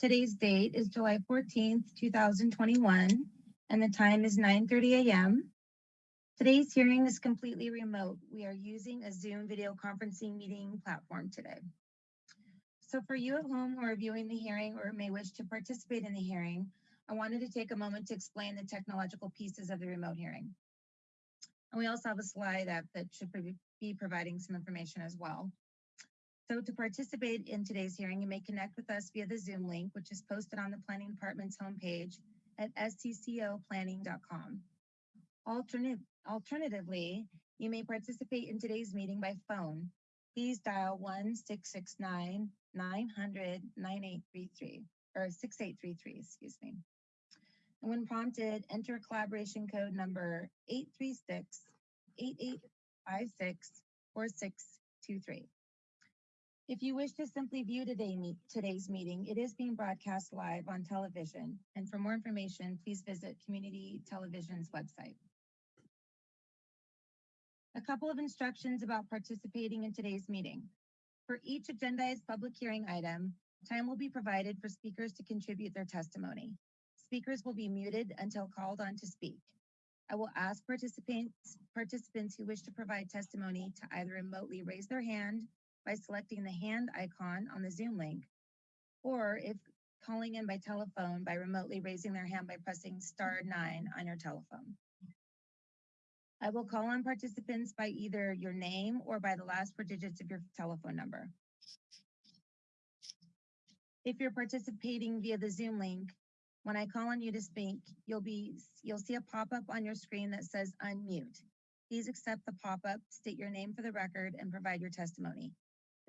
Today's date is July 14th, 2021, and the time is 9:30 a.m. Today's hearing is completely remote. We are using a Zoom video conferencing meeting platform today. So for you at home who are viewing the hearing or may wish to participate in the hearing, I wanted to take a moment to explain the technological pieces of the remote hearing. And we also have a slide up that should be providing some information as well. So to participate in today's hearing, you may connect with us via the Zoom link, which is posted on the Planning Department's homepage at sccoplanning.com. Alternate, alternatively, you may participate in today's meeting by phone. Please dial 1-669-900-9833 or 6833, excuse me. And when prompted, enter collaboration code number 836-8856-4623. If you wish to simply view today meet, today's meeting, it is being broadcast live on television. And for more information, please visit Community Television's website. A couple of instructions about participating in today's meeting. For each agendized public hearing item, time will be provided for speakers to contribute their testimony. Speakers will be muted until called on to speak. I will ask participants, participants who wish to provide testimony to either remotely raise their hand by selecting the hand icon on the Zoom link, or if calling in by telephone by remotely raising their hand by pressing star nine on your telephone. I will call on participants by either your name or by the last four digits of your telephone number. If you're participating via the Zoom link, when I call on you to speak, you'll be you'll see a pop-up on your screen that says unmute. Please accept the pop-up, state your name for the record, and provide your testimony.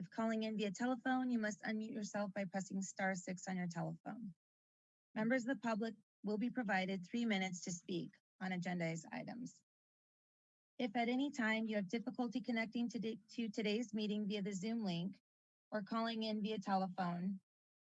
If calling in via telephone, you must unmute yourself by pressing star six on your telephone. Members of the public will be provided three minutes to speak on agendized items. If at any time you have difficulty connecting to, to today's meeting via the Zoom link or calling in via telephone,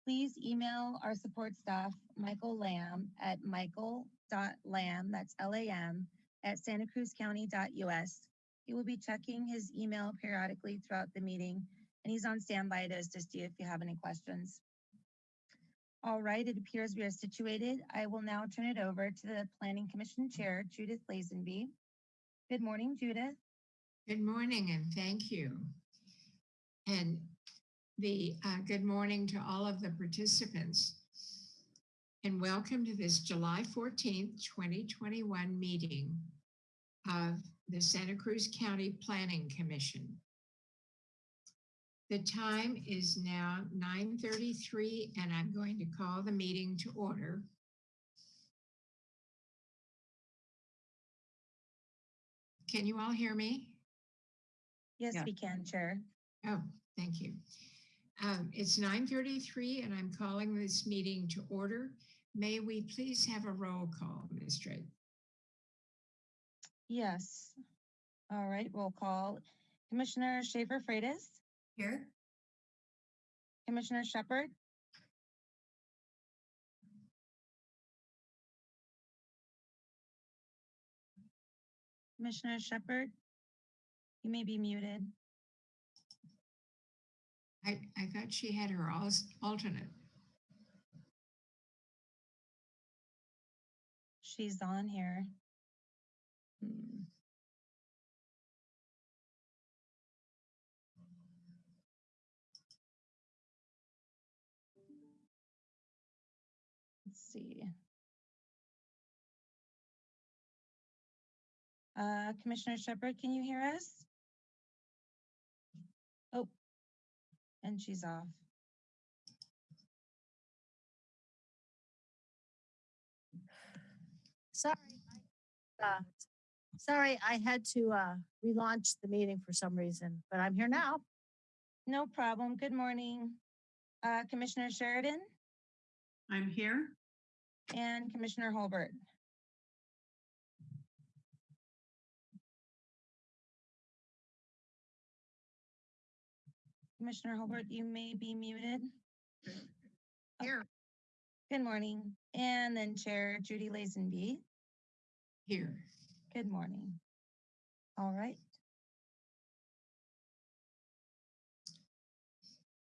please email our support staff, Michael Lamb at michael.lamb, that's L-A-M, at santacruzcounty.us. He will be checking his email periodically throughout the meeting, and he's on standby to assist you if you have any questions. All right, it appears we are situated. I will now turn it over to the Planning Commission Chair, Judith Lazenby. Good morning, Judith. Good morning and thank you. And the uh, good morning to all of the participants. And welcome to this July 14th, 2021 meeting of the Santa Cruz County Planning Commission. The time is now 9:33 and I'm going to call the meeting to order. Can you all hear me? Yes, Yeah. we can, Chair. Oh, thank you. Um, It's 9:33 and I'm calling this meeting to order. May we please have a roll call, Ms. Drake? Yes. All right, roll call. Commissioner Schaefer Freitas, Here? Commissioner Shepard, Commissioner Shepard, you may be muted. I, I thought she had her alternate. She's on here. Hmm. Uh, Commissioner Shepard, can you hear us? Oh, and she's off. Sorry. Uh, Sorry, I had to uh, relaunch the meeting for some reason, but I'm here now. No problem. Good morning. Uh, Commissioner Sheridan I'm here. and Commissioner Holbert. Commissioner Holbert, you may be muted. Here. Good morning. And then Chair Judy Lazenby. Here. Good morning. All right.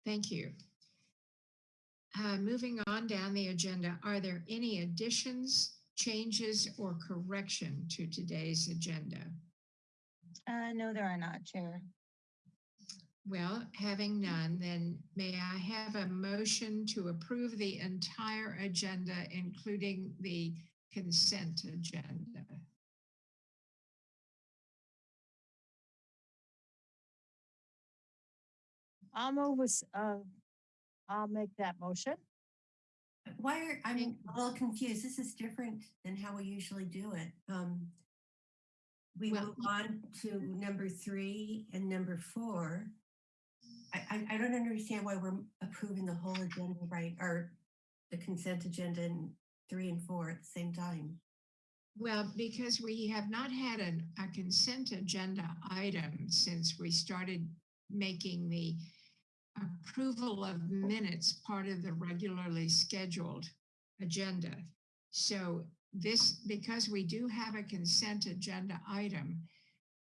Thank you. uh, moving on down the agenda, are there any additions, changes, or correction to today's agenda? Uh, no, there are not, Chair. Well, having none, then may I have a motion to approve the entire agenda, including the consent agenda? I'll move with, uh, I'll make that motion. Why are, I'm a little confused. This is different than how we usually do it. Um, we Well, move on to number three and number four. I, I, don't understand why we're approving the whole agenda, right? Or the consent agenda in three and four at the same time. Well, because we have not had an, a consent agenda item since we started making the approval of minutes part of the regularly scheduled agenda. So this, because we do have a consent agenda item,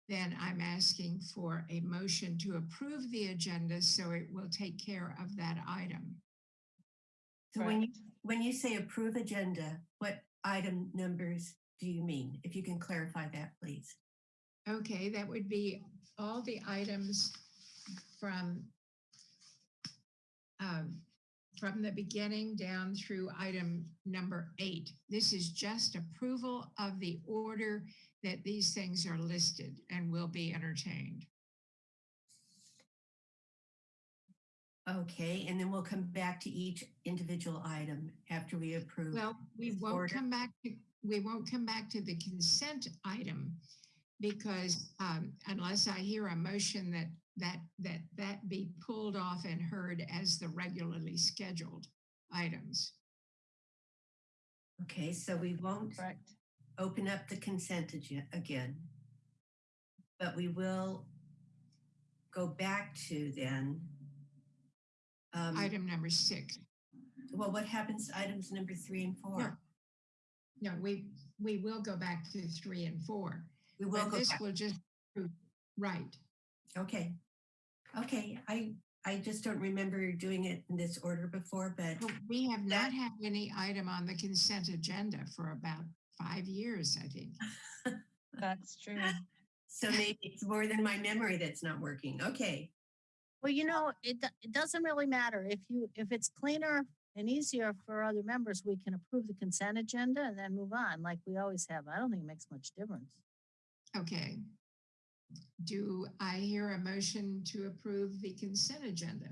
then I'm asking for a motion to approve the agenda so it will take care of that item. So when you, when you say approve agenda, what item numbers do you mean? If you can clarify that, please. Okay, that would be all the items from um, from the beginning down through item number eight. This is just approval of the order that these things are listed and will be entertained. Okay, and then we'll come back to each individual item after we approve. Well, we won't order. come back to, we won't come back to the consent item because um, unless I hear a motion that, that, that, that be pulled off and heard as the regularly scheduled items. Okay, so we won't Correct. Open up the consent again. But we will go back to then. um, Item number six. Well, what happens to items number three and four? No, we, we will go back to three and four. We will But go this back. will just, right. Okay. Okay, I, I just don't remember doing it in this order before, but But We have not had any item on the consent agenda for about five years, I think. That's true. so maybe it's more than my memory that's not working. Okay. Well, you know, it, it doesn't really matter. If you, if it's cleaner and easier for other members, we can approve the consent agenda and then move on like we always have. I don't think it makes much difference. Okay. Do I hear a motion to approve the consent agenda?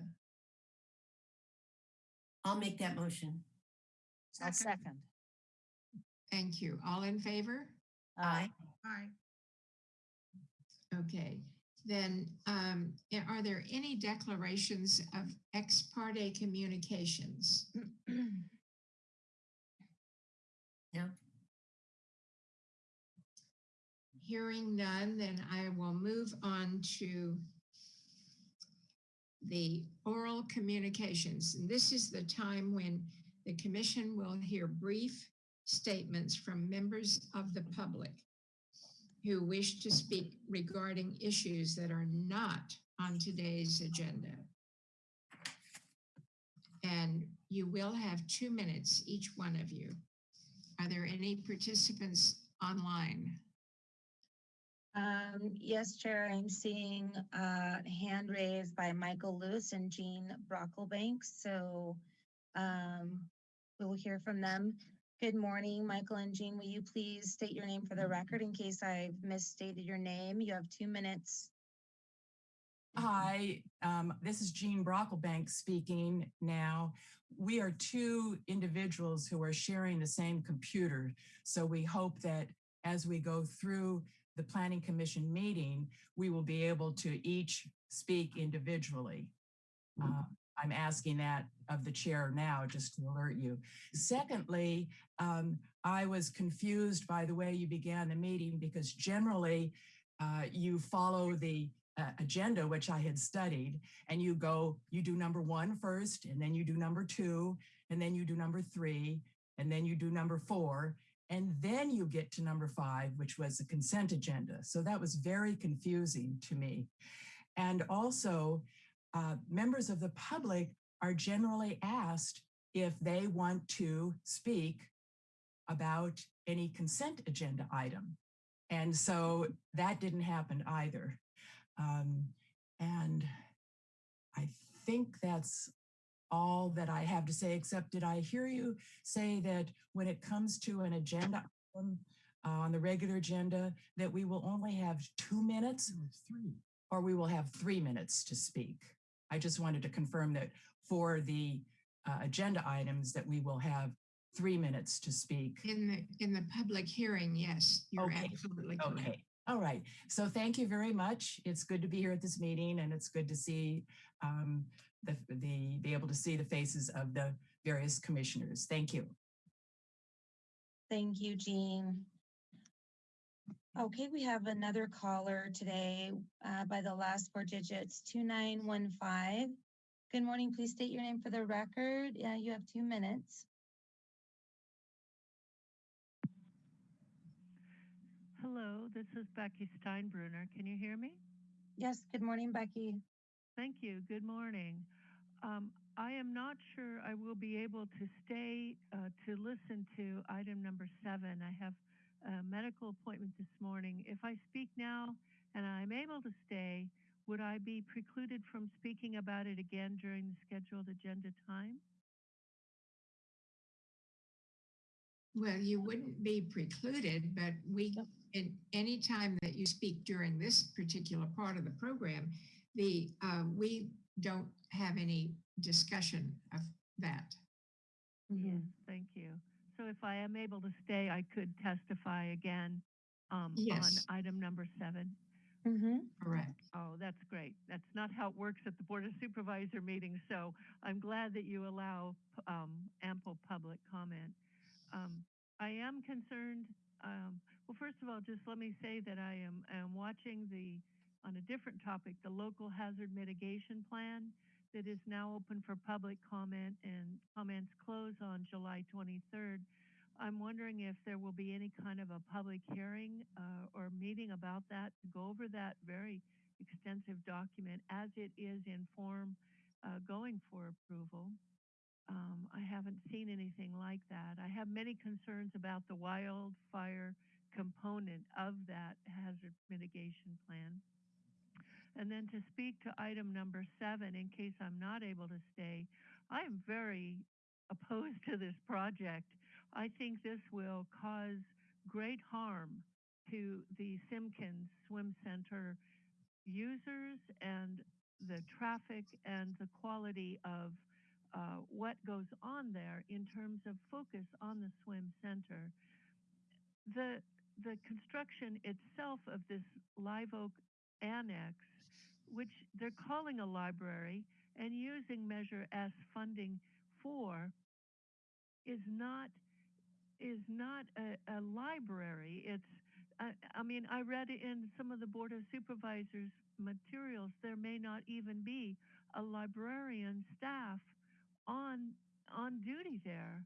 I'll make that motion. I'll second. Thank you. All in favor? Aye. Aye. Okay, then um, are there any declarations of ex parte communications? No. Hearing none, then I will move on to the oral communications. And this is the time when the commission will hear brief statements from members of the public who wish to speak regarding issues that are not on today's agenda. And you will have two minutes, each one of you. Are there any participants online? Um, yes, Chair, I'm seeing a hand raised by Michael Lewis and Jean Brocklebank, so um, we will hear from them. Good morning, Michael and Jean. Will you please state your name for the record in case I've misstated your name? You have two minutes. Hi, um, this is Jean Brocklebank speaking now. We are two individuals who are sharing the same computer. So we hope that as we go through the Planning Commission meeting, we will be able to each speak individually. Uh, I'm asking that of the chair now, just to alert you. Secondly, um, I was confused by the way you began the meeting because generally uh, you follow the uh, agenda, which I had studied, and you go, you do number one first, and then you do number two, and then you do number three, and then you do number four, and then you get to number five, which was the consent agenda. So that was very confusing to me. And also, uh, members of the public are generally asked if they want to speak about any consent agenda item. And so that didn't happen either. Um, and I think that's all that I have to say, except did I hear you say that when it comes to an agenda item uh, on the regular agenda, that we will only have two minutes? Three. Or we will have three minutes to speak? I just wanted to confirm that for the uh, agenda items that we will have three minutes to speak. In the, in the public hearing, yes, you're Okay, absolutely correct. Okay, all right. So thank you very much. It's good to be here at this meeting and it's good to see um, the, the, be able to see the faces of the various commissioners. Thank you. Thank you, Jean. Okay, we have another caller today uh, by the last four digits, 2915. Good morning, please state your name for the record. Yeah, you have two minutes. Hello, this is Becky Steinbruner. Can you hear me? Yes, good morning, Becky. Thank you. Good morning. Um, I am not sure I will be able to stay uh, to listen to item number seven. I have a medical appointment this morning. If I speak now and I'm able to stay, would I be precluded from speaking about it again during the scheduled agenda time? Well, you wouldn't be precluded, but we, in any time that you speak during this particular part of the program, the, uh, we don't have any discussion of that. Yes, thank you. So if I am able to stay, I could testify again um, Yes. on item number seven. Mm-hmm. Correct. Oh, that's great. That's not how it works at the Board of Supervisor meetings, so I'm glad that you allow um, ample public comment. Um, I am concerned, um, well, first of all, just let me say that I am, I am watching the, on a different topic, the local hazard mitigation plan that is now open for public comment and comments close on July 23rd. I'm wondering if there will be any kind of a public hearing uh, or meeting about that to go over that very extensive document as it is in form uh, going for approval. Um, I haven't seen anything like that. I have many concerns about the wildfire component of that hazard mitigation plan. And then to speak to item number seven, in case I'm not able to stay, I am very opposed to this project. I think this will cause great harm to the Simpkins Swim Center users and the traffic and the quality of uh, what goes on there in terms of focus on the swim center. The the construction itself of this Live Oak Annex, which they're calling a library and using Measure S funding for, is not is not a, a library. It's I, I mean, I read in some of the Board of Supervisors materials, there may not even be a librarian staff on on duty there.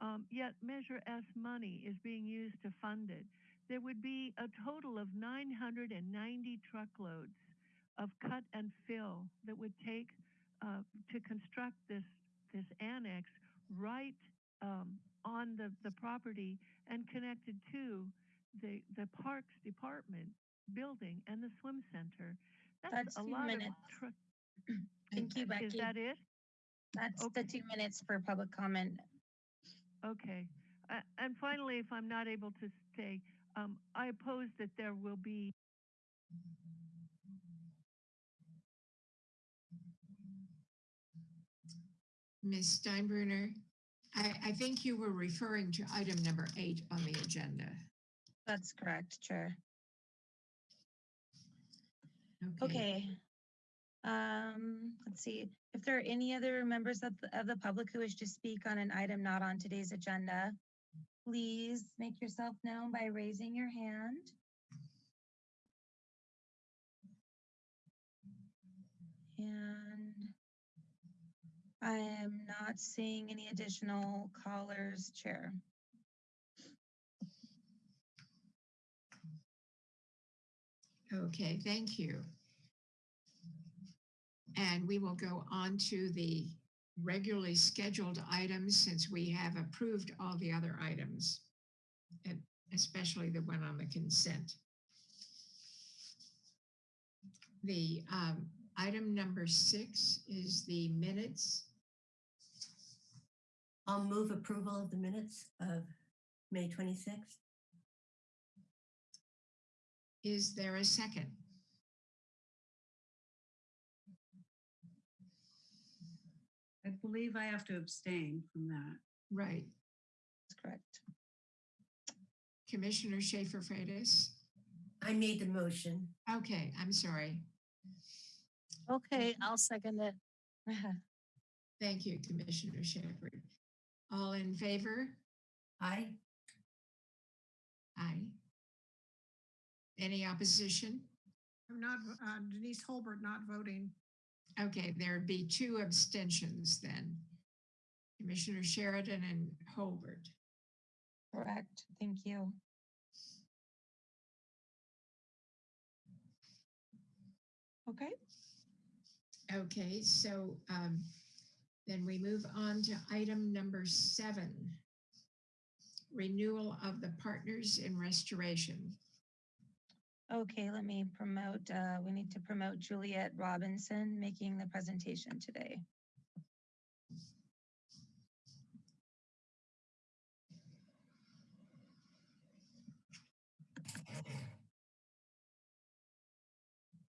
Um, yet Measure S money is being used to fund it. There would be a total of 990 truckloads of cut and fill that would take uh, to construct this this annex right um, on the, the property and connected to the the parks department building and the swim center. That's, That's a lot minutes. of. Thank you, Becky. Is that it? That's the two minutes for public comment. Okay. Uh, and finally, if I'm not able to stay, um, I oppose that there will be Ms. Steinbruner, I, I think you were referring to item number eight on the agenda. That's correct, Chair. Okay. Um, let's see, if there are any other members of, the- of the public who wish to speak on an item not on today's agenda, please make yourself known by raising your hand. And I am not seeing any additional callers, Chair. Okay, thank you. And we will go on to the regularly scheduled items since we have approved all the other items, especially the one on the consent. The um, item number six is the minutes. I'll move approval of the minutes of May 26th. Is there a second? I believe I have to abstain from that. Right. That's correct. Commissioner Schaefer Freitas? I made the motion. Okay, I'm sorry. Okay, I'll second it. Thank you, Commissioner Schaefer. All in favor? Aye. Aye. Any opposition? I'm not, uh, Denise Holbert not voting. Okay, there'd be two abstentions then. Commissioner Sheridan and Holbert. Correct. Thank you. Okay, Okay, so um, then we move on to item number seven. Renewal of the Partners in Restoration. okay, let me promote, uh, we need to promote Juliet Robinson making the presentation today.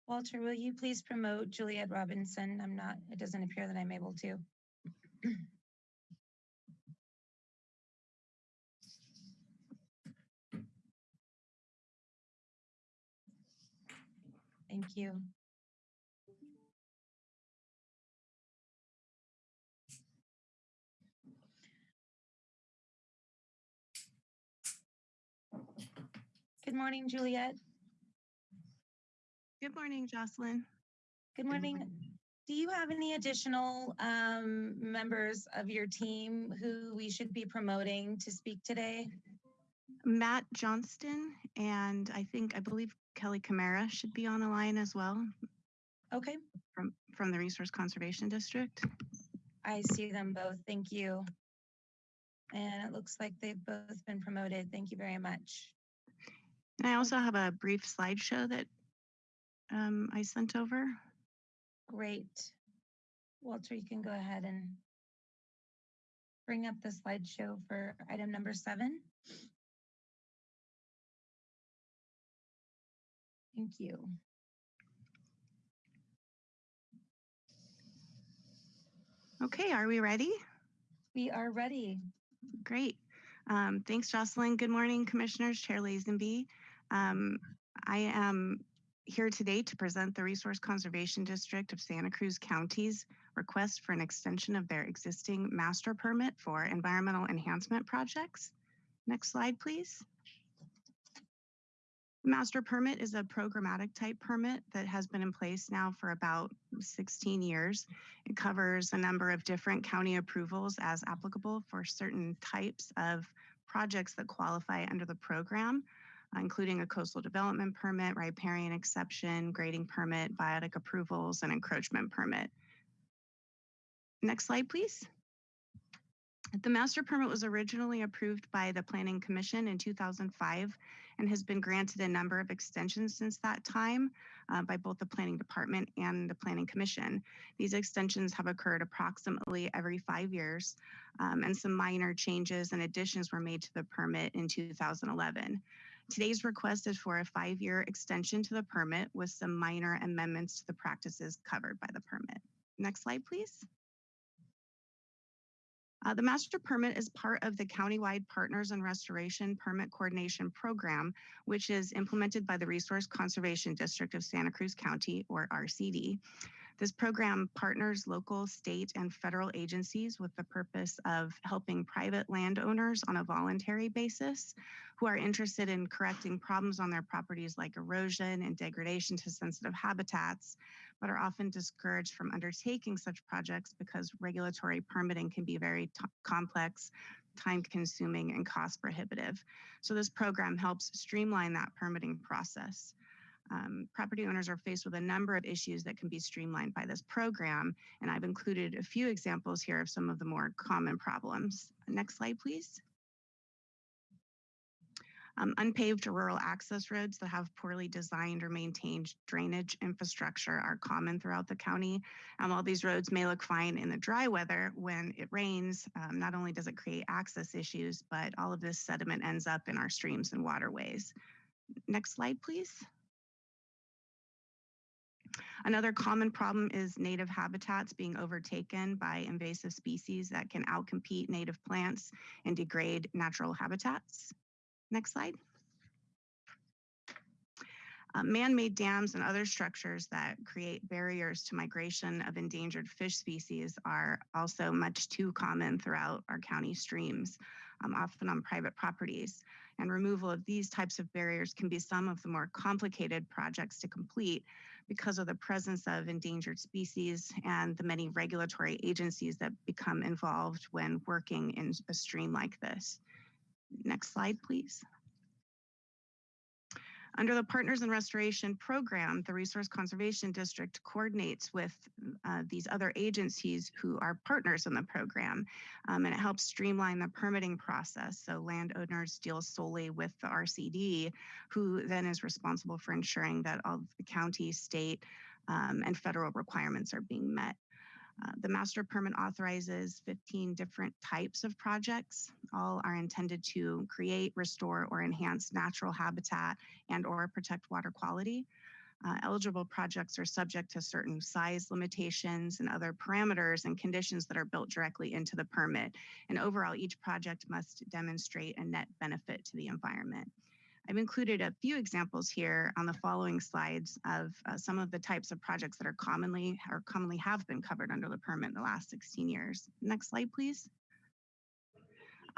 Walter, will you please promote Juliet Robinson? I'm not, it doesn't appear that I'm able to. Thank you. Good morning, Juliet. Good morning, Jocelyn. Good morning. Do you have any additional um, members of your team who we should be promoting to speak today? Matt Johnston and I think, I believe Kelly Camara should be on the line as well Okay, from, from the Resource Conservation District. I see them both. Thank you. And it looks like they've both been promoted. Thank you very much. And I also have a brief slideshow that um, I sent over. Great. Walter, you can go ahead and bring up the slideshow for item number seven. Thank you. Okay, are we ready? We are ready. Great. Um, thanks, Jocelyn. Good morning, Commissioners, Chair Lazenby. Um, I am here today to present the Resource Conservation District of Santa Cruz County's request for an extension of their existing master permit for environmental enhancement projects. Next slide, please. Master permit is a programmatic type permit that has been in place now for about 16 years. It covers a number of different county approvals as applicable for certain types of projects that qualify under the program, including a coastal development permit, riparian exception, grading permit, biotic approvals, and encroachment permit. Next slide, please. The master permit was originally approved by the Planning Commission in 2005 and has been granted a number of extensions since that time uh, by both the Planning Department and the Planning Commission. These extensions have occurred approximately every five years, um, and some minor changes and additions were made to the permit in 2011. Today's request is for a five-year extension to the permit with some minor amendments to the practices covered by the permit. Next slide, please. Uh, the master permit is part of the countywide Partners in Restoration Permit Coordination Program, which is implemented by the Resource Conservation District of Santa Cruz County, or RCD. This program partners local, state, and federal agencies with the purpose of helping private landowners on a voluntary basis who are interested in correcting problems on their properties like erosion and degradation to sensitive habitats, but are often discouraged from undertaking such projects because regulatory permitting can be very complex, time consuming, and cost prohibitive. So, this program helps streamline that permitting process. Um, property owners are faced with a number of issues that can be streamlined by this program, and I've included a few examples here of some of the more common problems. Next slide, please. Um, unpaved rural access roads that have poorly designed or maintained drainage infrastructure are common throughout the county. And while these roads may look fine in the dry weather, when it rains, um, not only does it create access issues, but all of this sediment ends up in our streams and waterways. Next slide, please. Another common problem is native habitats being overtaken by invasive species that can outcompete native plants and degrade natural habitats. Next slide. Uh, man-made dams and other structures that create barriers to migration of endangered fish species are also much too common throughout our county streams, um, often on private properties. And removal of these types of barriers can be some of the more complicated projects to complete because of the presence of endangered species and the many regulatory agencies that become involved when working in a stream like this. Next slide, please. Under the Partners in Restoration program, the Resource Conservation District coordinates with uh, these other agencies who are partners in the program, um, and it helps streamline the permitting process. So landowners deal solely with the RCD, who then is responsible for ensuring that all the county, state, um, and federal requirements are being met. Uh, the master permit authorizes 15 different types of projects. All are intended to create, restore, or enhance natural habitat and or protect water quality. Uh, eligible projects are subject to certain size limitations and other parameters and conditions that are built directly into the permit. And overall, each project must demonstrate a net benefit to the environment. I've included a few examples here on the following slides of uh, some of the types of projects that are commonly or commonly have been covered under the permit in the last 16 years. Next slide, please.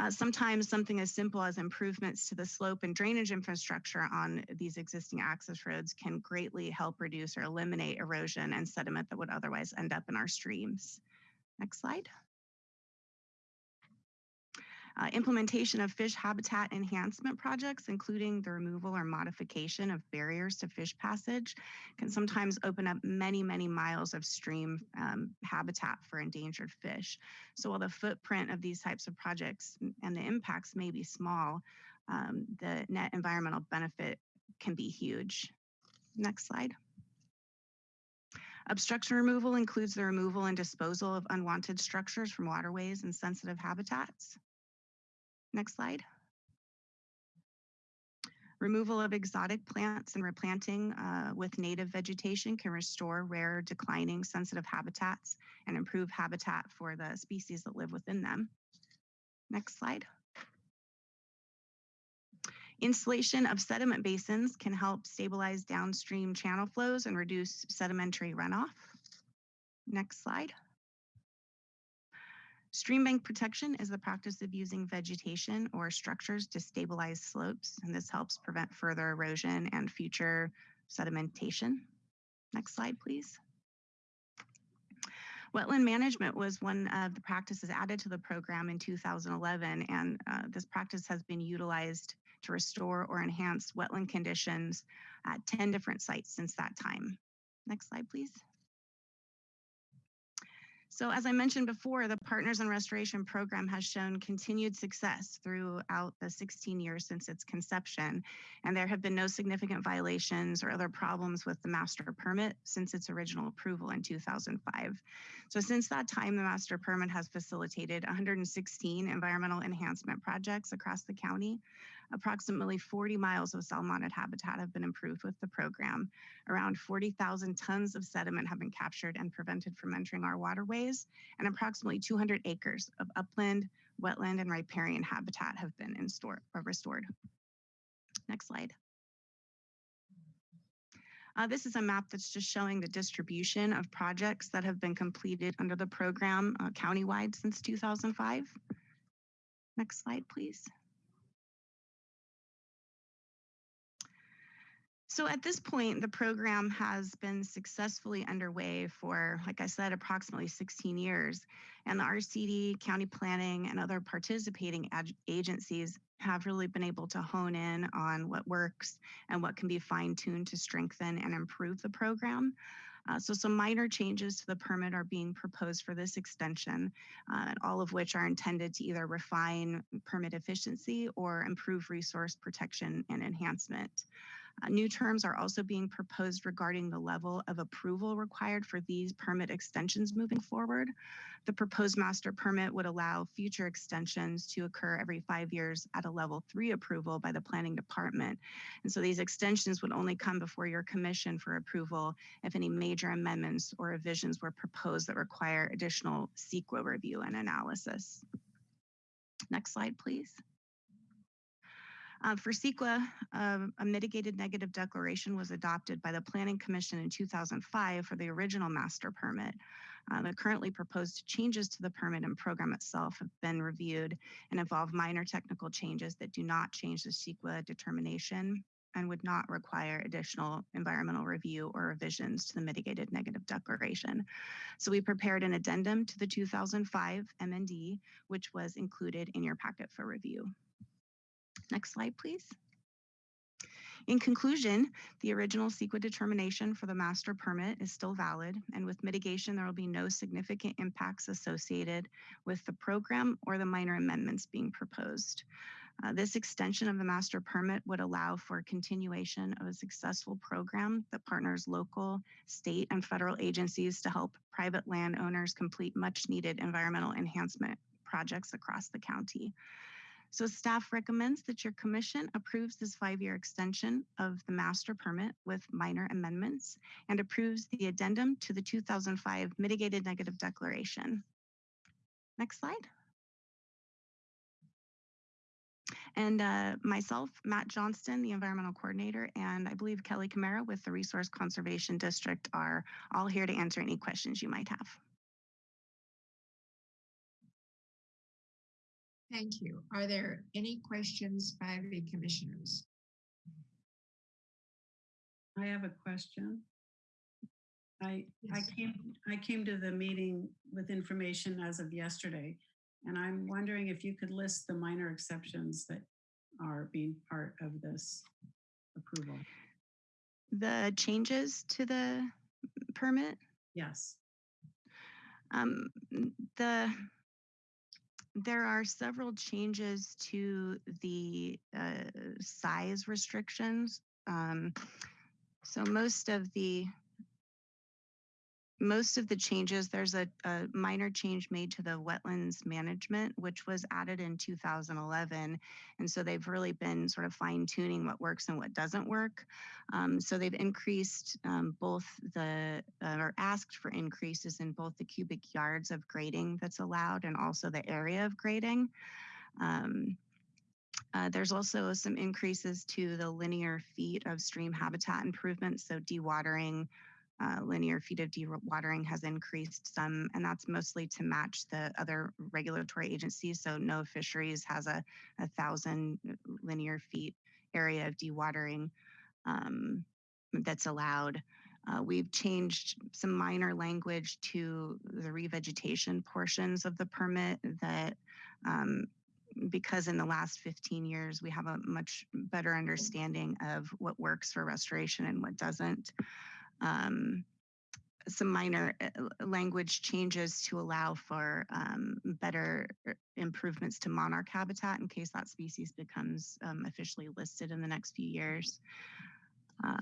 Uh, sometimes something as simple as improvements to the slope and drainage infrastructure on these existing access roads can greatly help reduce or eliminate erosion and sediment that would otherwise end up in our streams. Next slide. Uh, implementation of fish habitat enhancement projects, including the removal or modification of barriers to fish passage, can sometimes open up many, many miles of stream um, habitat for endangered fish. So while the footprint of these types of projects and the impacts may be small, um, the net environmental benefit can be huge. Next slide. Obstruction removal includes the removal and disposal of unwanted structures from waterways and sensitive habitats. Next slide. Removal of exotic plants and replanting uh, with native vegetation can restore rare, declining, sensitive habitats and improve habitat for the species that live within them. Next slide. Installation of sediment basins can help stabilize downstream channel flows and reduce sedimentary runoff. Next slide. Stream bank protection is the practice of using vegetation or structures to stabilize slopes, and this helps prevent further erosion and future sedimentation. Next slide, please. Wetland management was one of the practices added to the program in 2011, and uh, this practice has been utilized to restore or enhance wetland conditions at 10 different sites since that time. Next slide, please. So as I mentioned before, the Partners in Restoration program has shown continued success throughout the 16 years since its conception, and there have been no significant violations or other problems with the master permit since its original approval in 2005. So since that time, the master permit has facilitated 116 environmental enhancement projects across the county, Approximately 40 miles of salmonid habitat have been improved with the program. Around 40,000 tons of sediment have been captured and prevented from entering our waterways, and approximately 200 acres of upland, wetland, and riparian habitat have been store, restored. Next slide. Uh, this is a map that's just showing the distribution of projects that have been completed under the program uh, countywide since 2005. Next slide, please. So at this point, the program has been successfully underway for, like I said, approximately 16 years. And the RCD, county planning, and other participating ag- agencies have really been able to hone in on what works and what can be fine tuned to strengthen and improve the program. Uh, so some minor changes to the permit are being proposed for this extension, uh, all of which are intended to either refine permit efficiency or improve resource protection and enhancement. Uh, new terms are also being proposed regarding the level of approval required for these permit extensions moving forward. The proposed master permit would allow future extensions to occur every five years at a level three approval by the planning department. And so these extensions would only come before your commission for approval if any major amendments or revisions were proposed that require additional CEQA review and analysis. Next slide, please. Uh, for CEQA, um, a mitigated negative declaration was adopted by the Planning Commission in 2005 for the original master permit. Uh, the currently proposed changes to the permit and program itself have been reviewed and involve minor technical changes that do not change the CEQA determination and would not require additional environmental review or revisions to the mitigated negative declaration. So we prepared an addendum to the 2005 MND, which was included in your packet for review. Next slide, please. In conclusion, the original CEQA determination for the master permit is still valid, and with mitigation, there will be no significant impacts associated with the program or the minor amendments being proposed. Uh, this extension of the master permit would allow for continuation of a successful program that partners local, state, and federal agencies to help private landowners complete much needed environmental enhancement projects across the county. So staff recommends that your commission approves this five-year extension of the master permit with minor amendments and approves the addendum to the 2005 mitigated negative declaration. Next slide. And uh, myself, Matt Johnston, the environmental coordinator, and I believe Kelly Camara with the Resource Conservation District are all here to answer any questions you might have. Thank you. Are there any questions by the commissioners? I have a question. I, I came, I came to the meeting with information as of yesterday. And I'm wondering if you could list the minor exceptions that are being part of this approval. The changes to the permit, Yes. um, the there are several changes to the uh, size restrictions. Um, so most of the most of the changes, there's a, a minor change made to the wetlands management, which was added in 2011. And so they've really been sort of fine tuning what works and what doesn't work. Um, so they've increased um, both the, uh, or asked for increases in both the cubic yards of grading that's allowed and also the area of grading. Um, uh, there's also some increases to the linear feet of stream habitat improvements. So dewatering, uh, linear feet of dewatering has increased some, and that's mostly to match the other regulatory agencies. So NOAA Fisheries has a, a thousand linear feet area of dewatering um, that's allowed. Uh, we've changed some minor language to the revegetation portions of the permit that um, because in the last 15 years we have a much better understanding of what works for restoration and what doesn't. Um, some minor uh, language changes to allow for um, better uh, improvements to monarch habitat in case that species becomes um, officially listed in the next few years. Uh,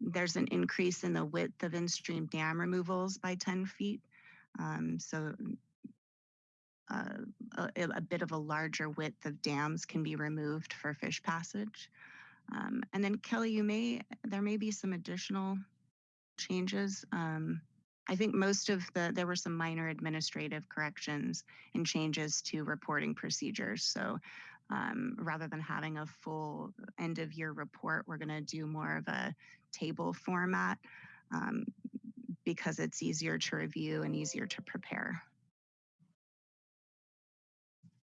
there's an increase in the width of in-stream dam removals by 10 feet. Um, so uh, a, a bit of a larger width of dams can be removed for fish passage. Um, and then Kelly, you may, there may be some additional changes. Um, I think most of the, there were some minor administrative corrections and changes to reporting procedures. So um, rather than having a full end of year report, we're going to do more of a table format um, because it's easier to review and easier to prepare.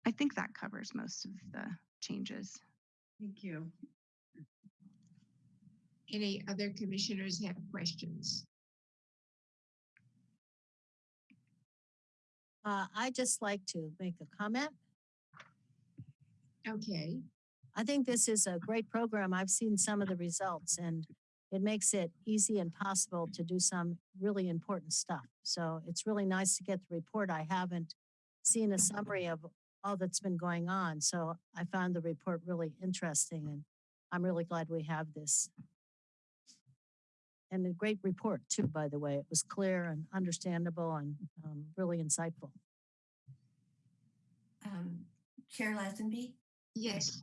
I think that covers most of the changes. Thank you. Any other commissioners have questions? Uh, I just like to make a comment. Okay, I think this is a great program. I've seen some of the results and it makes it easy and possible to do some really important stuff. So it's really nice to get the report. I haven't seen a summary of all that's been going on. So I found the report really interesting and I'm really glad we have this. And a great report too, by the way. It was clear and understandable and um, really insightful. Um, Chair Lazenby? yes,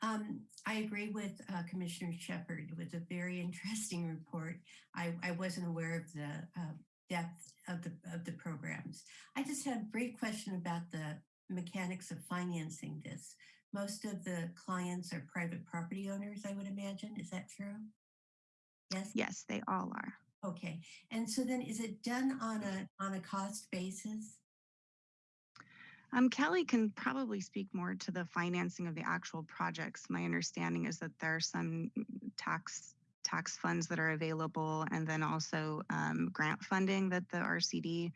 Um, I agree with uh, Commissioner Shepherd. It was a very interesting report. I, I wasn't aware of the uh, depth of the of the programs. I just had a brief question about the mechanics of financing this. Most of the clients are private property owners, I would imagine. Is that true? Yes. Yes, they all are. Okay. And so then, is it done on a on a cost basis? Um, Kelly can probably speak more to the financing of the actual projects. My understanding is that there are some tax tax funds that are available, and then also um, grant funding that the RCD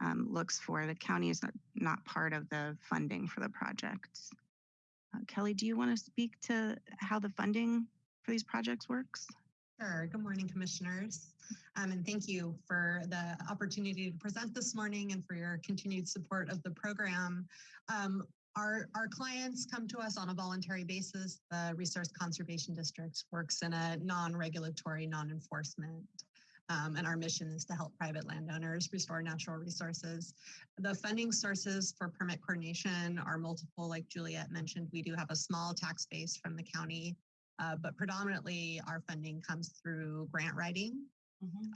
um, looks for. The county is not, not part of the funding for the projects. Uh, Kelly, do you want to speak to how the funding for these projects works? Sure. Good morning, commissioners. Um, and thank you for the opportunity to present this morning and for your continued support of the program. Um, our, our clients come to us on a voluntary basis. The Resource Conservation District works in a non-regulatory, non-enforcement um, and our mission is to help private landowners restore natural resources. The funding sources for permit coordination are multiple, like Juliet mentioned. We do have a small tax base from the county, uh, but predominantly our funding comes through grant writing.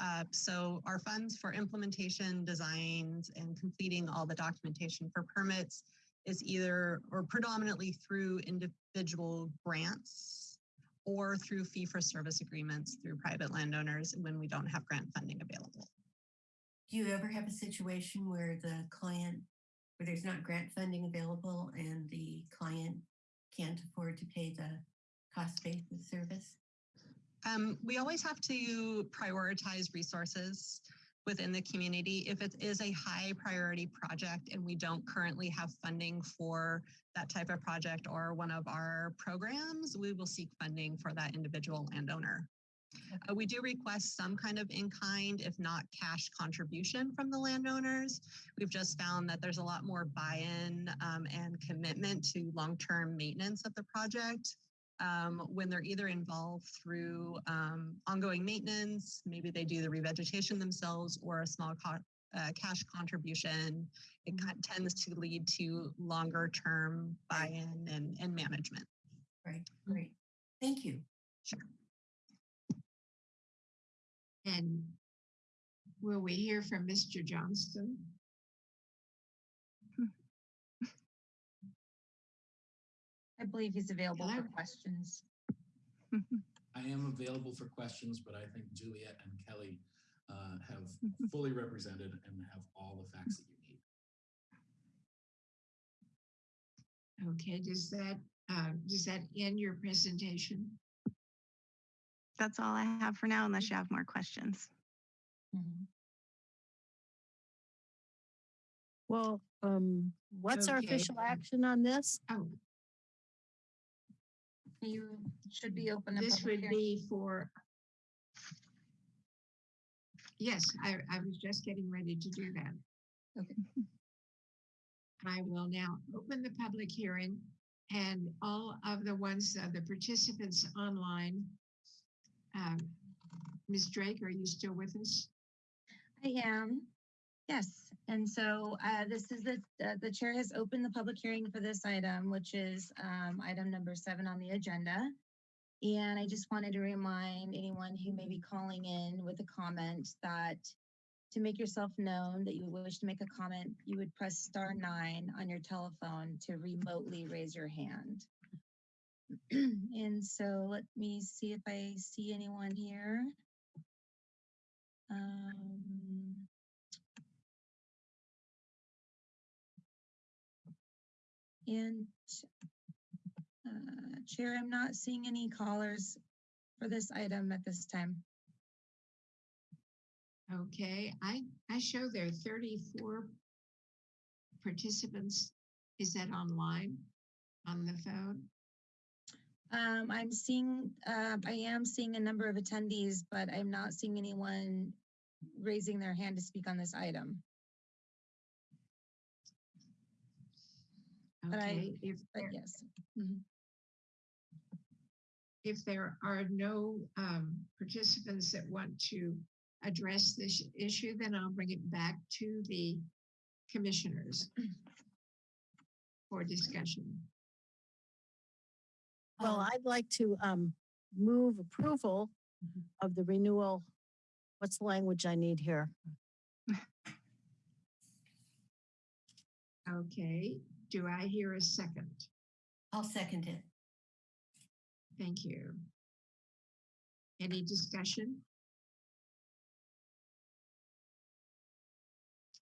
Uh, so our funds for implementation, designs, and completing all the documentation for permits is either or predominantly through individual grants or through fee for service agreements through private landowners when we don't have grant funding available. Do you ever have a situation where the client, where there's not grant funding available and the client can't afford to pay the cost basis service? Um, we always have to prioritize resources within the community. If it is a high priority project and we don't currently have funding for that type of project or one of our programs, we will seek funding for that individual landowner. Uh, we do request some kind of in-kind, if not cash contribution from the landowners. We've just found that there's a lot more buy-in um, and commitment to long-term maintenance of the project um, when they're either involved through um, ongoing maintenance, maybe they do the revegetation themselves or a small co uh, cash contribution, it of tends to lead to longer term buy-in and, and management. Right, great. Thank you. Sure. and will we hear from Mr. Johnston? I believe he's available for questions. I am available for questions, but I think Juliet and Kelly uh, have fully represented and have all the facts that you need. Okay, does that, uh, does that end your presentation? That's all I have for now, unless you have more questions. Mhm. Well, um, what's our official action on this? Oh, You should be open. to this public would hearing. be for. Yes, I, I was just getting ready to do that. Okay. I will now open the public hearing and all of the ones, uh, the participants online. Um, Ms. Drake, are you still with us? I am. Yes, and so uh, this is the, uh, the chair has opened the public hearing for this item, which is um, item number seven on the agenda. And I just wanted to remind anyone who may be calling in with a comment that to make yourself known that you wish to make a comment, you would press star nine on your telephone to remotely raise your hand. And so let me see if I see anyone here. Um, And uh, Chair, I'm not seeing any callers for this item at this time. Okay, I, I show there are 34 participants. Is that online, on the phone? Um, I'm seeing, uh, I am seeing a number of attendees, but I'm not seeing anyone raising their hand to speak on this item. But I- Okay, if, But there- yes. Mhm. if there are no um, participants that want to address this issue, then I'll bring it back to the commissioners for discussion. Well, Um, I'd like to um move approval Mhm. of the renewal. What's the language I need here? Okay, do I hear a second? I'll second it. Thank you. Any discussion?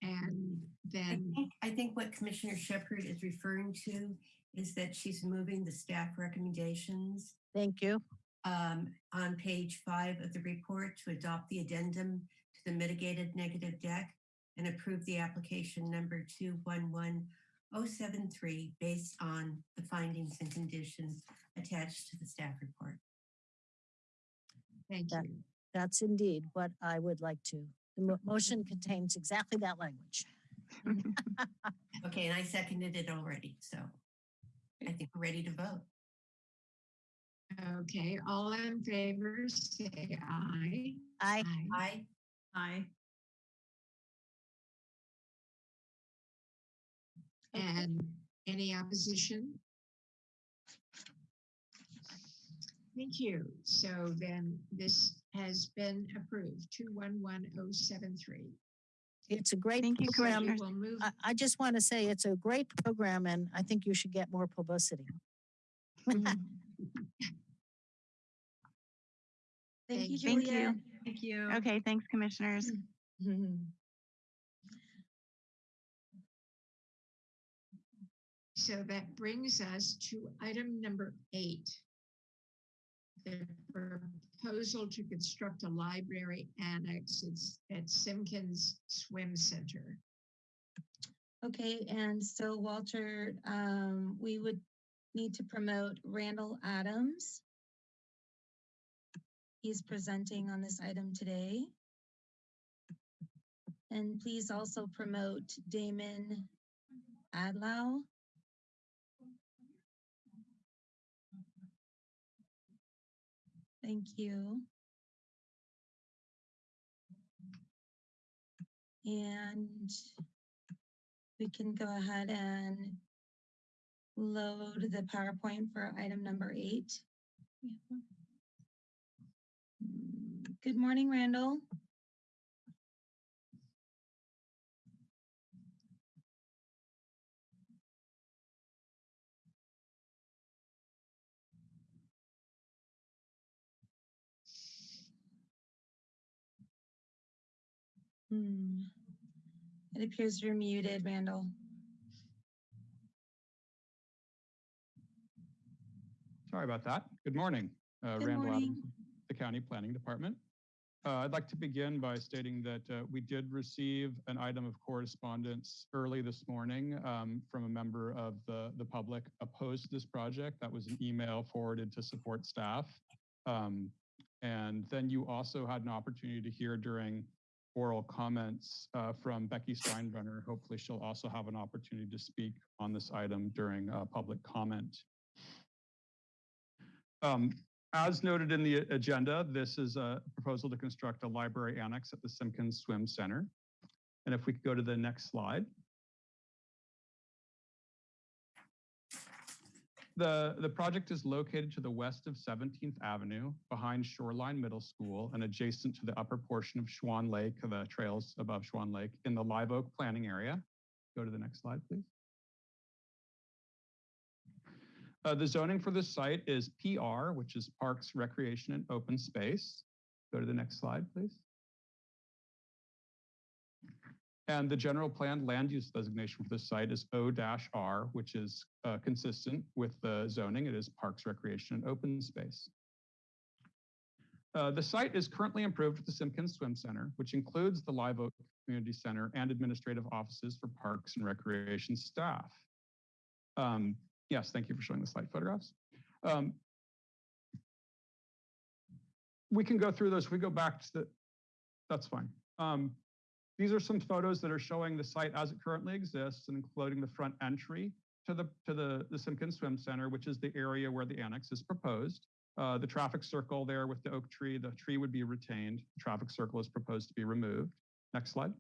And I then, think, I think what Commissioner Shepherd is referring to is that she's moving the staff recommendations Thank you. um, on page five of the report to adopt the addendum to the mitigated negative deck and approve the application number two one one oh seven three based on the findings and conditions attached to the staff report. thank that- you. That's indeed what I would like to. The mo- motion contains exactly that language. Okay, and I seconded it already, so I think we're ready to vote. Okay, all in favor, say aye. I, Aye. Aye. And any opposition? Thank you. So then this has been approved, two one one oh seven three. it's a great Thank you, program. Commissioners. We'll move, I, I just want to say it's a great program and I think you should get more publicity. Mm-hmm. Thank you, Thank Thank Juliet. you. Thank you. Okay, thanks, commissioners. Mm-hmm. So that brings us to item number eight. The proposal to construct a library annex It's at Simpkins Swim Center. Okay, and so Walter, um, we would need to promote Randall Adams. He's presenting on this item today. And please also promote Damon Adlau. Thank you. And we can go ahead and load the PowerPoint for item number eight. We have one. Good morning, Randall. Hmm. It appears you're muted, Randall. Sorry about that. Good morning. Uh, Good Randall morning. Adams, the County Planning Department. Uh, I'd like to begin by stating that uh, we did receive an item of correspondence early this morning um, from a member of the, the public opposed to this project. That was an email forwarded to support staff. Um, and then you also had an opportunity to hear during oral comments uh, from Becky Steinbruner. Hopefully she'll also have an opportunity to speak on this item during uh, public comment. Um, as noted in the agenda, this is a proposal to construct a library annex at the Simpkins Swim Center. And if we could go to the next slide. The, the project is located to the west of 17th Avenue, behind Shoreline Middle School and adjacent to the upper portion of Schwan Lake, the trails above Schwan Lake in the Live Oak planning area. Go to the next slide, please. Uh, the zoning for this site is PR, which is Parks, Recreation, and Open Space. Go to the next slide, please. And the general plan land use designation for this site is O-R, which is uh, consistent with the zoning. It is Parks, Recreation, and Open Space. Uh, the site is currently improved with the Simpkins Swim Center, which includes the Live Oak Community Center and administrative offices for parks and recreation staff. Um, yes, thank you for showing the slide photographs. Um, we can go through those. If we go back to the, that's fine. Um, these are some photos that are showing the site as it currently exists and including the front entry to the to the, the Simpkins Swim Center, which is the area where the annex is proposed. Uh, the traffic circle there with the oak tree, the tree would be retained. The traffic circle is proposed to be removed. Next slide.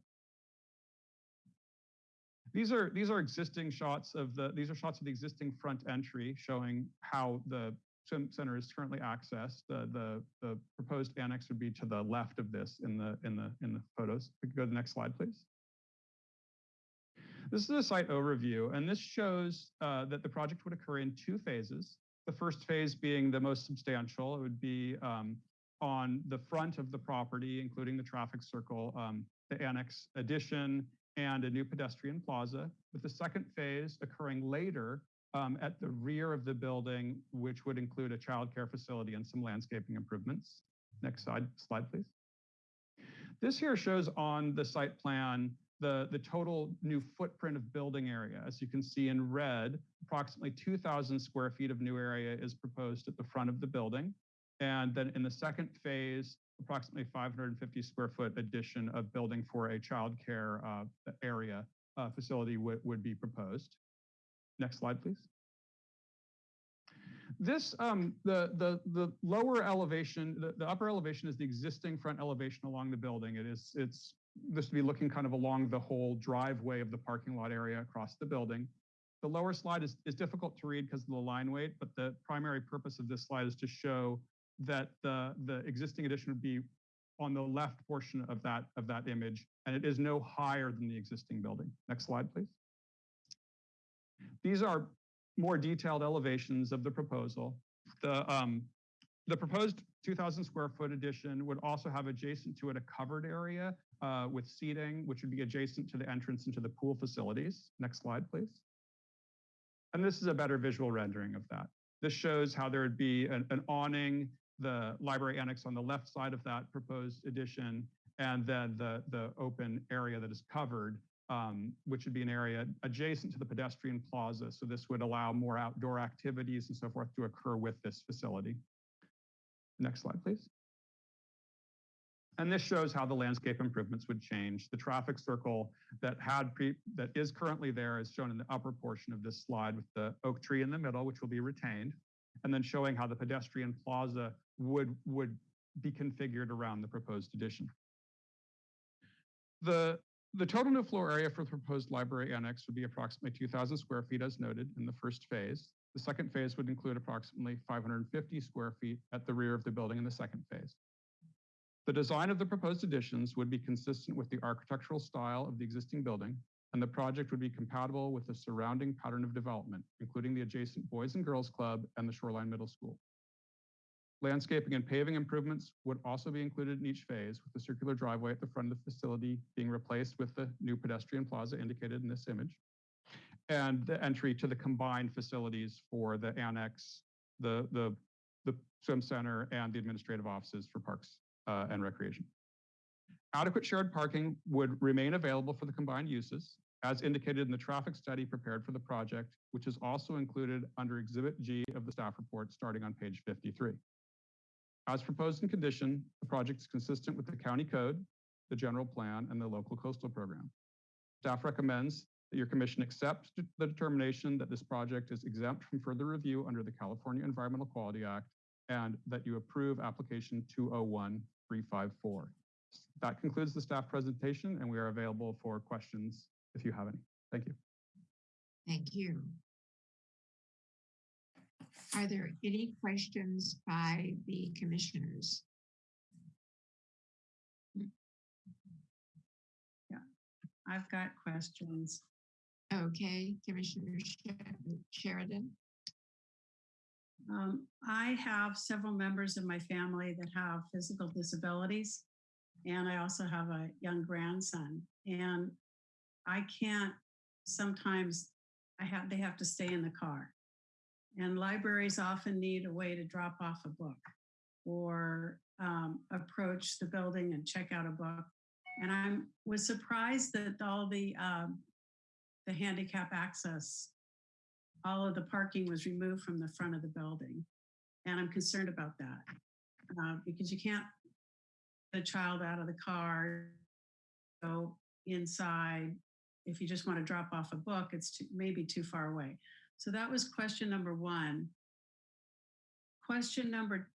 These are these are existing shots of the these are shots of the existing front entry showing how the center is currently accessed. The the the proposed annex would be to the left of this in the in the in the photos. We could go to the next slide, please. This is a site overview, and this shows uh, that the project would occur in two phases. The first phase being the most substantial, it would be um, on the front of the property, including the traffic circle, um, the annex addition, and a new pedestrian plaza, with the second phase occurring later um, at the rear of the building, which would include a childcare facility and some landscaping improvements. Next slide, slide please. This here shows on the site plan the, the total new footprint of building area. As you can see in red, approximately 2,000 square feet of new area is proposed at the front of the building. And then in the second phase, approximately 550 square foot addition of building for a childcare uh, area uh, facility would be proposed. Next slide, please. This, um, the, the, the lower elevation, the, the upper elevation is the existing front elevation along the building. It is, it's this to be looking kind of along the whole driveway of the parking lot area across the building. The lower slide is, is difficult to read because of the line weight, but the primary purpose of this slide is to show that the, the existing addition would be on the left portion of that, of that image, and it is no higher than the existing building. Next slide, please. These are more detailed elevations of the proposal. The, um, the proposed 2,000 square foot addition would also have adjacent to it a covered area uh, with seating, which would be adjacent to the entrance into the pool facilities. Next slide, please. And this is a better visual rendering of that. This shows how there would be an, an awning, the library annex on the left side of that proposed addition, and then the, the open area that is covered, um, which would be an area adjacent to the pedestrian plaza. So this would allow more outdoor activities and so forth to occur with this facility. Next slide, please. And this shows how the landscape improvements would change. The traffic circle that had pre that is currently there is shown in the upper portion of this slide with the oak tree in the middle, which will be retained, and then showing how the pedestrian plaza would, would be configured around the proposed addition. The, the total new floor area for the proposed library annex would be approximately 2,000 square feet as noted in the first phase. The second phase would include approximately 550 square feet at the rear of the building in the second phase. The design of the proposed additions would be consistent with the architectural style of the existing building, and the project would be compatible with the surrounding pattern of development, including the adjacent Boys and Girls Club and the Shoreline Middle School. Landscaping and paving improvements would also be included in each phase, with the circular driveway at the front of the facility being replaced with the new pedestrian plaza indicated in this image, and the entry to the combined facilities for the annex, the, the, the swim center, and the administrative offices for parks uh, and recreation. Adequate shared parking would remain available for the combined uses, as indicated in the traffic study prepared for the project, which is also included under Exhibit G of the staff report starting on page 53. As proposed in condition, the project is consistent with the county code, the general plan, and the local coastal program. Staff recommends that your commission accept the determination that this project is exempt from further review under the California Environmental Quality Act and that you approve application 201354. That concludes the staff presentation and we are available for questions if you have any. Thank you. Thank you. Are there any questions by the commissioners? Yeah, I've got questions. Okay, Commissioner Sheridan. Um, I have several members of my family that have physical disabilities, and I also have a young grandson. And I can't sometimes I have they have to stay in the car. And libraries often need a way to drop off a book or um, approach the building and check out a book. And I was surprised that all the um, the handicap access, all of the parking was removed from the front of the building. And I'm concerned about that uh, because you can't get the child out of the car, go inside. If you just want to drop off a book, it's too, maybe too far away. So that was question number one. Question number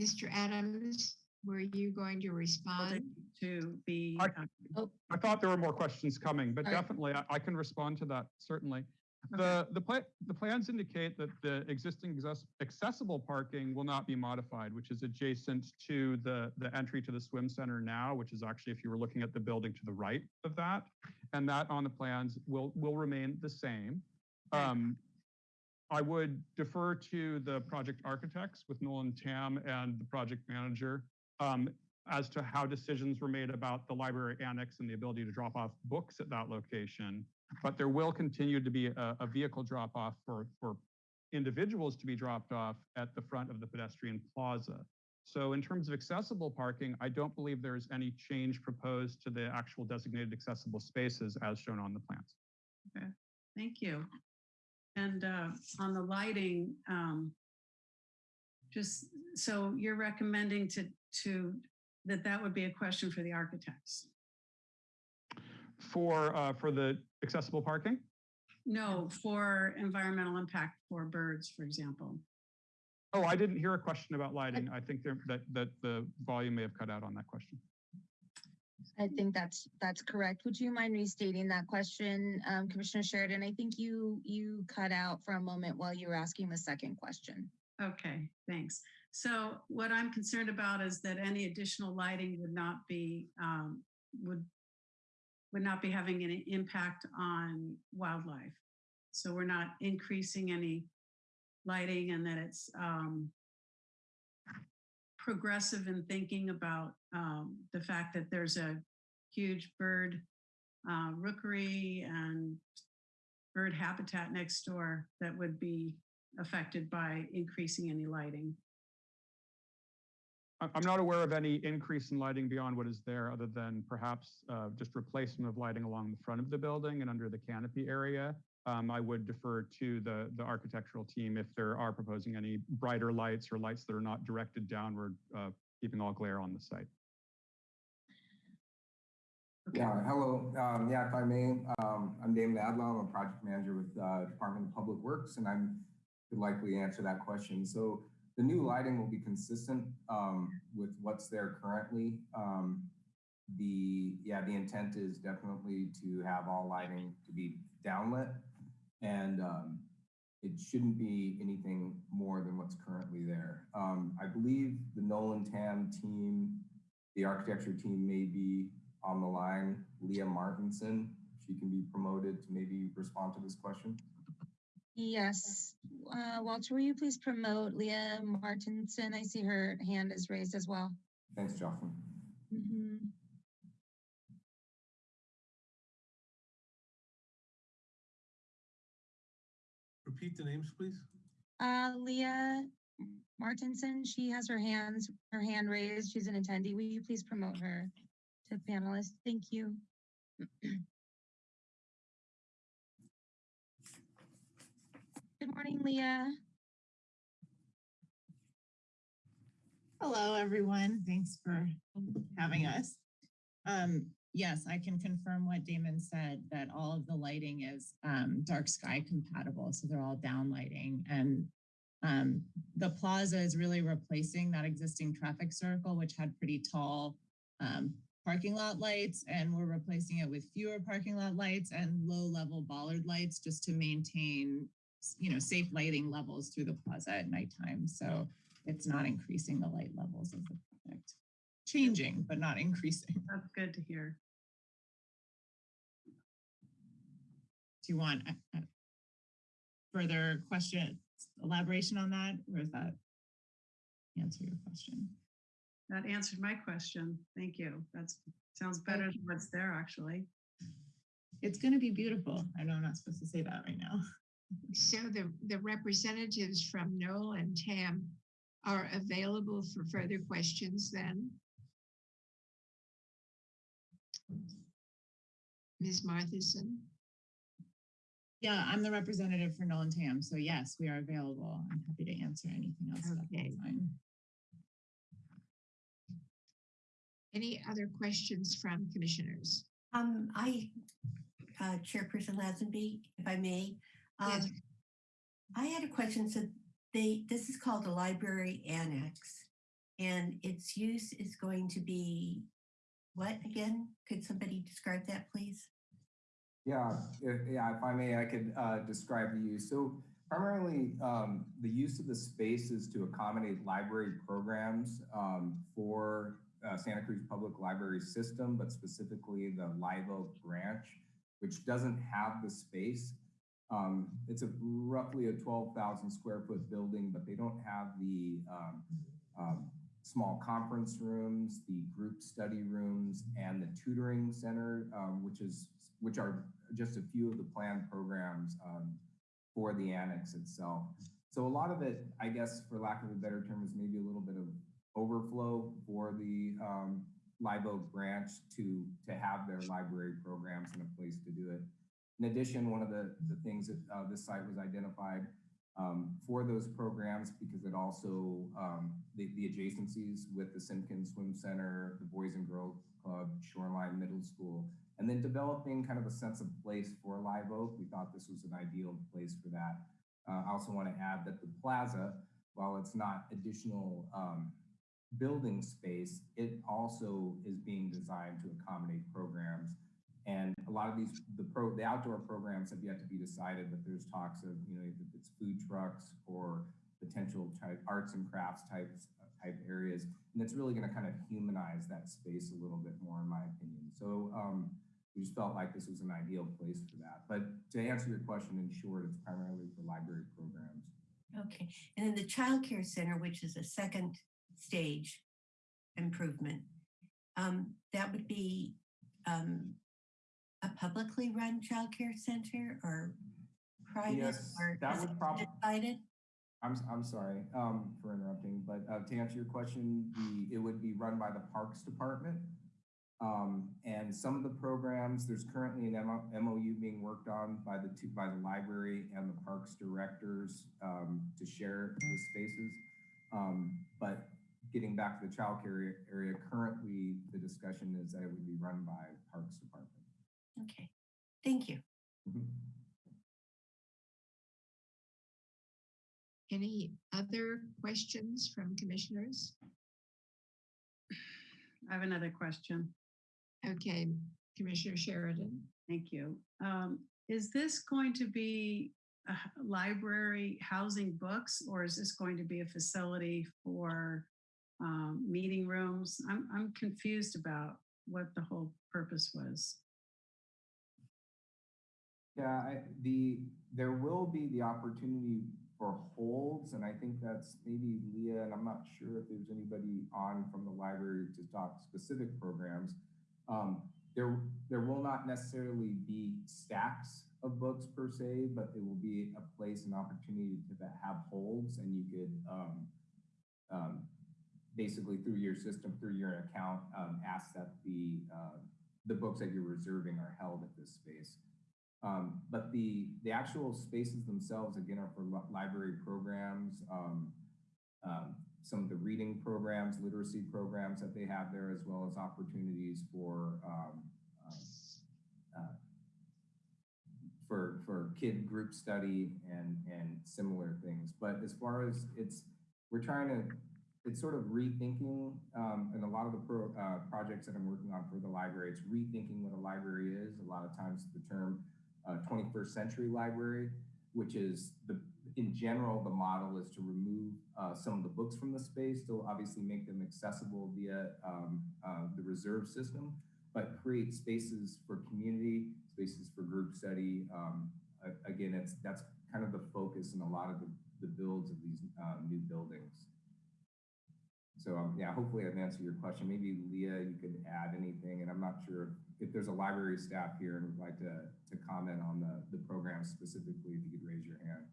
Mr. Adams, were you going to respond? to be. I- uh, I thought there were more questions coming, but All right. definitely I, I can respond to that, certainly. The, the pla- the plans indicate that the existing accessible parking will not be modified, which is adjacent to the, the entry to the swim center now, which is actually, if you were looking at the building to the right of that, and that on the plans will, will remain the same. Um, I would defer to the project architects with Noll and Tam and the project manager um, as to how decisions were made about the library annex and the ability to drop off books at that location. But there will continue to be a, a vehicle drop off for, for individuals to be dropped off at the front of the pedestrian plaza. So in terms of accessible parking, I don't believe there's any change proposed to the actual designated accessible spaces as shown on the plans. Okay, thank you. And uh, on the lighting, um, just, so you're recommending to, to, that that would be a question for the architects? For, uh, for the accessible parking? No, for environmental impact for birds, for example. Oh, I didn't hear a question about lighting. I think there, that, that the volume may have cut out on that question. I think that's, that's correct. Would you mind restating that question, um, Commissioner Sheridan? I think you, you cut out for a moment while you were asking the second question. Okay, thanks. So what I'm concerned about is that any additional lighting would not be, um, would, would not be having any impact on wildlife. So we're not increasing any lighting and that it's, um, progressive in thinking about, um, the fact that there's a huge bird, uh, rookery and bird habitat next door that would be affected by increasing any lighting. I- I'm not aware of any increase in lighting beyond what is there, other than perhaps uh, just replacement of lighting along the front of the building and under the canopy area. Um, I would defer to the, the architectural team if there are proposing any brighter lights or lights that are not directed downward, uh, keeping all glare on the site. Yeah, hello. Um, yeah, if I may, um, I'm Damon Adlow. I'm a project manager with uh, Department of Public Works, and I'm could likely answer that question. So the new lighting will be consistent um, with what's there currently. Um, the yeah, the intent is definitely to have all lighting to be downlit, and um, it shouldn't be anything more than what's currently there. Um, I believe the Noll and Tam team, the architecture team, may be on the line, Leah Martinson. She can be promoted to maybe respond to this question. Yes, uh, Walter, will you please promote Leah Martinson? I see her hand is raised as well. Thanks, Jocelyn. Mhm. Repeat the names, please. Uh, Leah Martinson, she has her hands, her hand raised. She's an attendee. Will you please promote her to panelists? Thank you. morning, Leah. Hello, everyone. Thanks for having us. Um, yes, I can confirm what Damon said, that all of the lighting is um, dark sky compatible. So they're all down lighting. And um, the plaza is really replacing that existing traffic circle, which had pretty tall um, parking lot lights. And we're replacing it with fewer parking lot lights and low level bollard lights just to maintain, you know, safe lighting levels through the plaza at nighttime. So it's not increasing the light levels of the project. Changing, but not increasing. That's good to hear. Do you want uh, uh, further question, elaboration on that, or is that answer your question? That answered my question. Thank you. That sounds better than what's there, actually. it's going to be beautiful. I know I'm not supposed to say that right now. So the, the representatives from Noll and Tam are available for further questions then? Ms. Martinson? Yeah, I'm the representative for Noll and Tam. So yes, we are available. I'm happy to answer anything else. at this Okay. time. Any other questions from commissioners? Um, I, uh, Chairperson Lazenby, if I may, Yes. um, I had a question. So they, this is called a library annex and its use is going to be what again? Could somebody describe that, please? Yeah, if, yeah, if I may, I could uh, describe the use. So primarily, um, the use of the space is to accommodate library programs um, for uh, Santa Cruz Public Library System, but specifically the Live Oak branch, which doesn't have the space. Um, it's a roughly a 12,000 square foot building, but they don't have the um, um, small conference rooms, the group study rooms, and the tutoring center, um, which is which are just a few of the planned programs um, for the annex itself. So a lot of it, I guess, for lack of a better term, is maybe a little bit of overflow for the um, Live Oak branch to to have their library programs and a place to do it. In addition, one of the, the things that uh, this site was identified um, for those programs because it also, um, the, the adjacencies with the Simpkins Swim Center, the Boys and Girls Club, Shoreline Middle School, and then developing kind of a sense of place for Live Oak. We thought this was an ideal place for that. Uh, I also want to add that the plaza, while it's not additional um, building space, it also is being designed to accommodate programs and a lot of these, the pro, the outdoor programs have yet to be decided, but there's talks of, you know, if it's food trucks or potential type arts and crafts types type areas. And it's really going to kind of humanize that space a little bit more, in my opinion. So um, we just felt like this was an ideal place for that. But to answer your question in short, it's primarily for library programs. Okay. And then the child care center, which is a second stage improvement, um, that would be um, a publicly run child care center or private Yes, or that would probably. prob- decided? I'm, I'm sorry um, for interrupting, but uh, to answer your question, the, it would be run by the Parks Department. Um, and some of the programs, there's currently an MOU being worked on by the two, by the library and the parks directors um, to share the spaces. Um, but getting back to the childcare area, currently the discussion is that it would be run by Parks Department. Okay. Thank you. Any other questions from commissioners? I have another question. Okay, Commissioner Sheridan. Thank you. Um, is this going to be a library housing books, or is this going to be a facility for um, meeting rooms? I'm, I'm confused about what the whole purpose was. Yeah, I, the, there will be the opportunity for holds, and I think that's maybe Leah, and I'm not sure if there's anybody on from the library to talk specific programs. Um, there, there will not necessarily be stacks of books per se, but it will be a place, an opportunity to have holds, and you could, um, um, basically through your system, through your account, um, ask that the, uh, the books that you're reserving are held at this space. Um, but the, the actual spaces themselves, again, are for library programs, um, um, some of the reading programs, literacy programs that they have there, as well as opportunities for, um, uh, uh, for, for kid group study and, and similar things. But as far as it's, we're trying to, it's sort of rethinking, um, and a lot of the pro, uh, projects that I'm working on for the library, it's rethinking what a library is. A lot of times the term uh, 21st century library, which is the, in general, the model is to remove uh, some of the books from the space, still obviously make them accessible via um, uh, the reserve system, but create spaces for community, spaces for group study. Um, again, it's that's kind of the focus in a lot of the, the builds of these uh, new buildings. So um, yeah, hopefully I've answered your question. Maybe Leah, you could add anything, and I'm not sure if there's a library staff here and would like to, to comment on the, the program specifically, if you could raise your hand.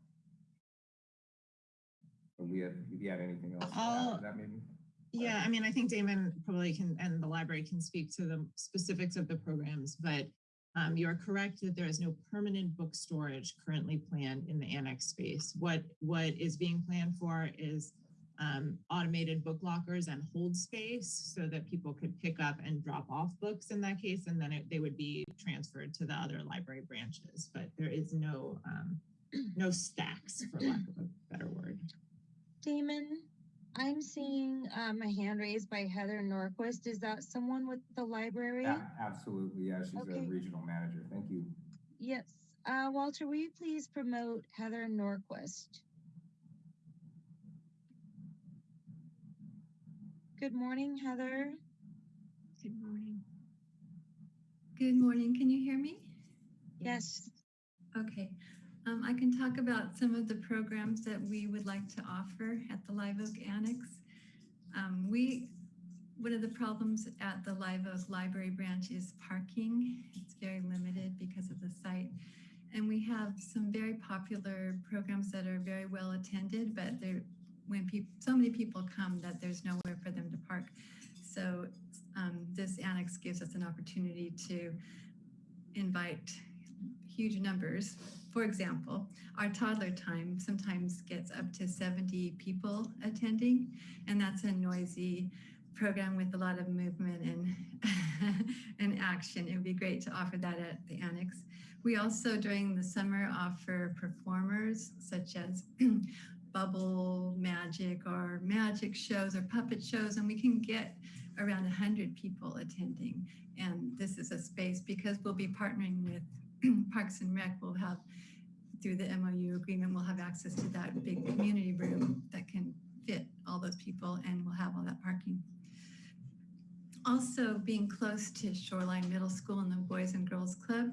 We have, if you had anything else to I'll- to that maybe? Yeah, I mean, I think Damon probably can, and the library can speak to the specifics of the programs, but um, you're correct that there is no permanent book storage currently planned in the annex space. What, what is being planned for is um, automated book lockers and hold space so that people could pick up and drop off books in that case, and then it, they would be transferred to the other library branches. But there is no, um, no stacks, for lack of a better word. Damon, I'm seeing um, a hand raised by Heather Norquist. Is that someone with the library? A- Absolutely, yeah, she's a regional manager. Thank you. Yes. Uh, Walter, will you please promote Heather Norquist? Good morning, Heather. Good morning. Good morning. Can you hear me? Yes. Okay. Um, I can talk about some of the programs that we would like to offer at the Live Oak Annex. Um, we, one of the problems at the Live Oak Library branch is parking. It's very limited because of the site. And we have some very popular programs that are very well attended, but they're, when people, so many people come that there's nowhere for them to park. So um, this annex gives us an opportunity to invite huge numbers. For example, our toddler time sometimes gets up to 70 people attending, and that's a noisy program with a lot of movement and, and action. It would be great to offer that at the annex. We also, during the summer, offer performers such as bubble magic or magic shows or puppet shows, and we can get around 100 people attending. And this is a space because we'll be partnering with Parks and Rec, we'll have, through the MOU agreement, we'll have access to that big community room that can fit all those people and we'll have all that parking. Also, being close to Shoreline Middle School and the Boys and Girls Club,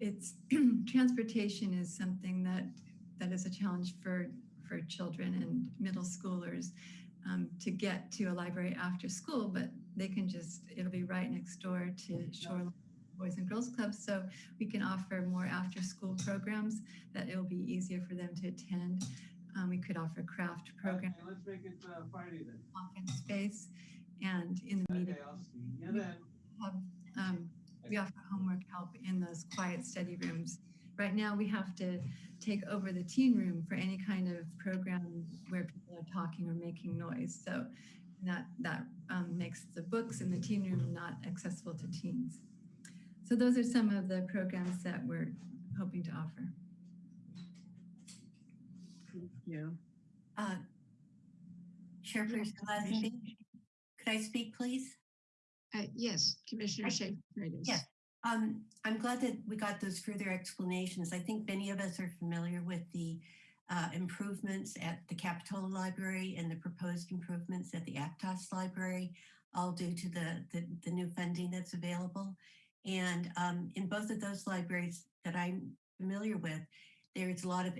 it's transportation is something that that is a challenge for for children and middle schoolers um, to get to a library after school, but they can just it'll be right next door to Shoreline Boys and Girls Club, so we can offer more after school programs that it will be easier for them to attend. Um, we could offer craft programs, let's make it uh, Friday then. open space, and in the meeting I'll see you then. have, um, we offer homework help in those quiet study rooms. Right now, we have to take over the teen room for any kind of program where people are talking or making noise. So that, that um, makes the books in the teen room not accessible to teens. So those are some of the programs that we're hoping to offer. Thank you. Uh, Chairperson Lazenby, could I speak, please? Uh, yes, Commissioner Schaefer. Yes. Um, I'm glad that we got those further explanations. I think many of us are familiar with the uh, improvements at the Capitola Library and the proposed improvements at the Aptos Library, all due to the, the, the new funding that's available. And um, in both of those libraries that I'm familiar with, there's a lot of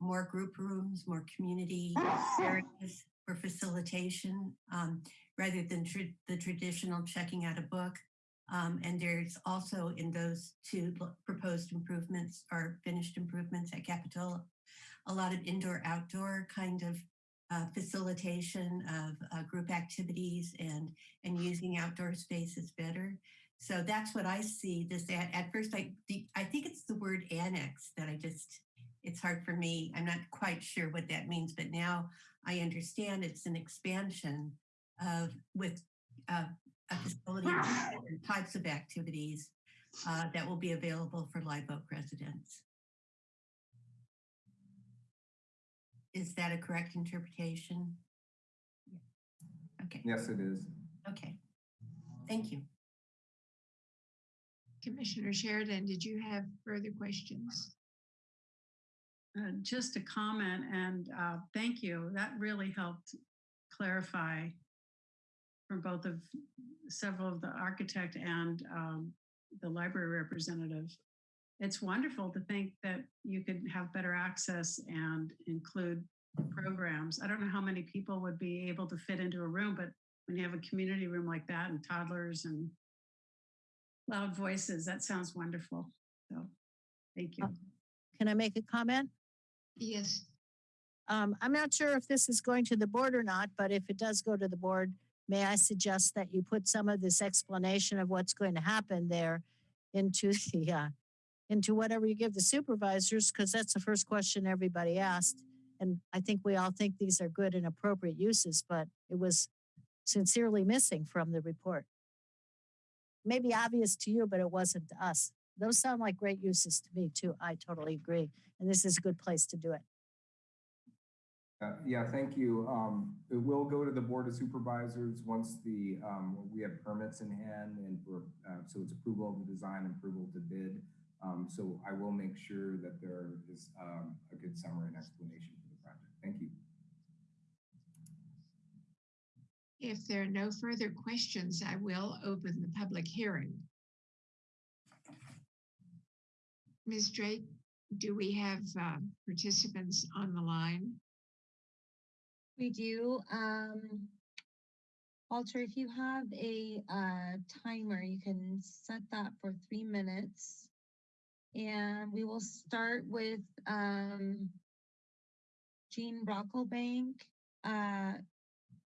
more group rooms, more community areas for facilitation, um, rather than tr the traditional checking out a book. Um, and there's also in those two proposed improvements or finished improvements at Capitola, a lot of indoor outdoor kind of uh, facilitation of uh, group activities and and using outdoor spaces better. So that's what I see this at. At first, I the, I think it's the word annex that I just it's hard for me. I'm not quite sure what that means, but now I understand it's an expansion of with uh, a facility with different types of activities uh, that will be available for Live Oak residents. Is that a correct interpretation? Okay, Yes, it is. okay. Thank you. Commissioner Sheridan, did you have further questions? Uh, just a comment and uh, thank you. That really helped clarify for both of several of the architect and um, the library representative. It's wonderful to think that you could have better access and include programs. I don't know how many people would be able to fit into a room, but when you have a community room like that and toddlers and loud voices. That sounds wonderful. So, thank you. Can I make a comment? Yes, Um, I'm not sure if this is going to the board or not, but if it does go to the board, may I suggest that you put some of this explanation of what's going to happen there into the, uh, into whatever you give the supervisors, because that's the first question everybody asked. And I think we all think these are good and appropriate uses, but it was sincerely missing from the report. Maybe obvious to you, but it wasn't to us. Those sound like great uses to me too. I totally agree. And this is a good place to do it. Uh, Yeah, thank you. Um, It will go to the Board of Supervisors once the, um, we have permits in hand and uh, so it's approval of the design, approval to bid. Um, So I will make sure that there is um, a good summary and explanation for the project. Thank you. if there are no further questions, I will open the public hearing. Ms. Drake, do we have uh, participants on the line? We do, um, Walter, if you have a, uh, timer, you can set that for three minutes. And we will start with, um, Jean Brocklebank. Uh,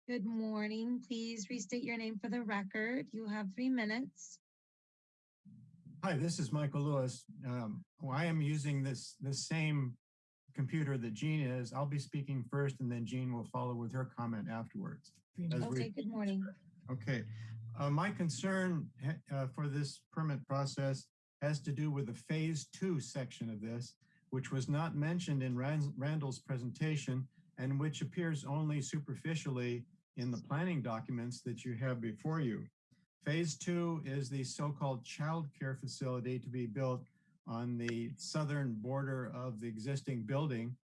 good morning. Please restate your name for the record. You have three minutes. Hi, this is Michael Lewis. Um, well, I am using this, the same computer that Jean is. I'll be speaking first and then Jean will follow with her comment afterwards. as we- Okay, good morning. Okay, uh, my concern uh, for this permit process has to do with the phase two section of this, which was not mentioned in Rand- Randall's presentation and which appears only superficially in the planning documents that you have before you. Phase two is the so-called childcare facility to be built on the southern border of the existing building.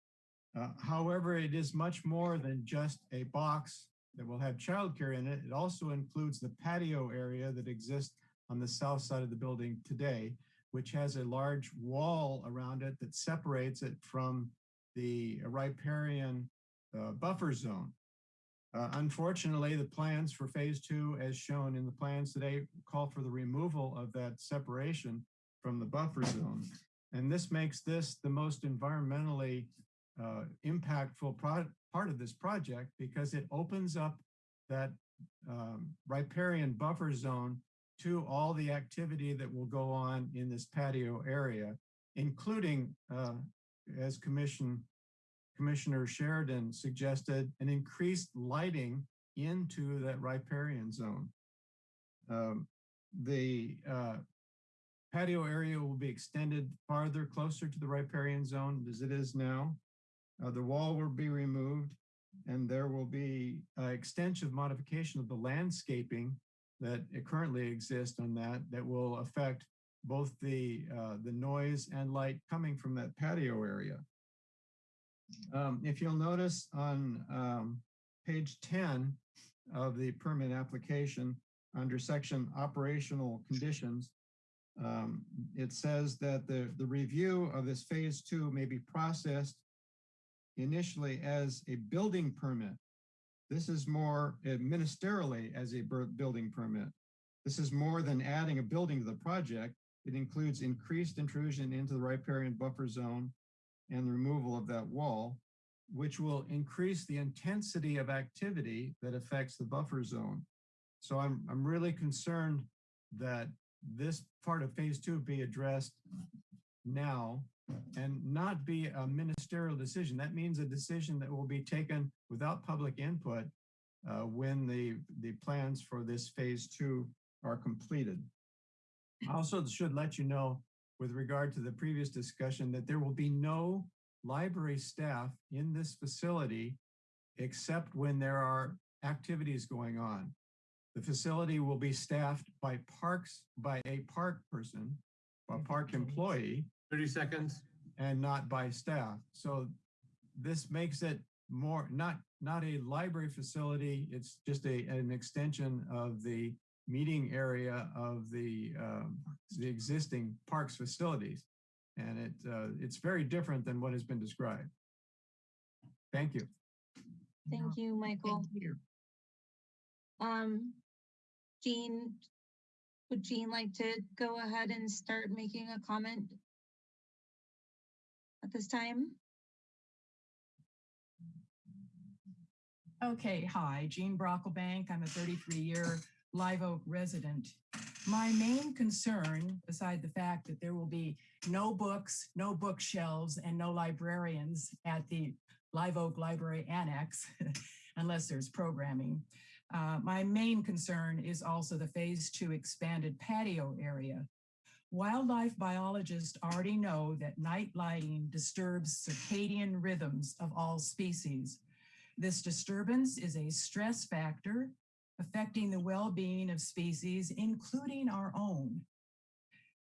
Uh, however, it is much more than just a box that will have childcare in it. It also includes the patio area that exists on the south side of the building today, which has a large wall around it that separates it from the riparian uh, buffer zone. Uh, unfortunately, the plans for phase two, as shown in the plans today, call for the removal of that separation from the buffer zone. And this makes this the most environmentally uh, impactful part of this project because it opens up that um, riparian buffer zone to all the activity that will go on in this patio area, including, uh, as Commission Commissioner Sheridan suggested, an increased lighting into that riparian zone. Um, the uh, patio area will be extended farther closer to the riparian zone as it is now. Uh, the wall will be removed and there will be uh, extensive modification of the landscaping that currently exists on that that will affect both the uh, the noise and light coming from that patio area. Um, if you'll notice on um, page 10 of the permit application under section operational conditions, um, it says that the, the review of this phase two may be processed initially as a building permit. This is more ministerially as a building permit. This is more than adding a building to the project. It includes increased intrusion into the riparian buffer zone and the removal of that wall, which will increase the intensity of activity that affects the buffer zone. So I'm, I'm really concerned that this part of phase two be addressed now and not be a ministerial decision. That means a decision that will be taken without public input uh, when the, the plans for this phase two are completed. I also should let you know with regard to the previous discussion that there will be no library staff in this facility except when there are activities going on. The facility will be staffed by parks, by a park person, a park employee. 30 seconds. And not by staff. So this makes it more, not, not a library facility. It's just a, an extension of the meeting area of the, um, the existing parks facilities. And it, uh, it's very different than what has been described. Thank you. Thank you, Michael. Thank you. Um, Jean, Would Jean like to go ahead and start making a comment at this time? Okay, hi, Jean Brocklebank. I'm a 33-year Live Oak resident. My main concern, beside the fact that there will be no books, no bookshelves, and no librarians at the Live Oak Library Annex, unless there's programming, uh, my main concern is also the Phase 2 expanded patio area. Wildlife biologists already know that night lighting disturbs circadian rhythms of all species. This disturbance is a stress factor affecting the well-being of species, including our own.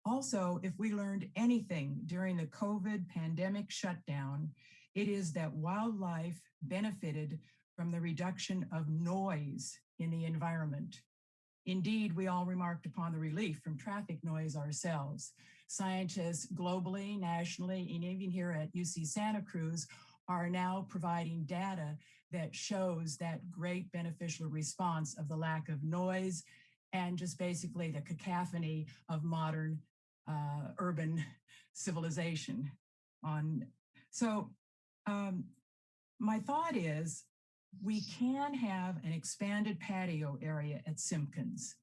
Also, if we learned anything during the COVID pandemic shutdown, it is that wildlife benefited from the reduction of noise in the environment. Indeed, we all remarked upon the relief from traffic noise ourselves. Scientists globally, nationally, and even here at UC Santa Cruz are now providing data that shows that great beneficial response of the lack of noise and just basically the cacophony of modern uh, urban civilization. On So um, my thought is we can have an expanded patio area at Simpkins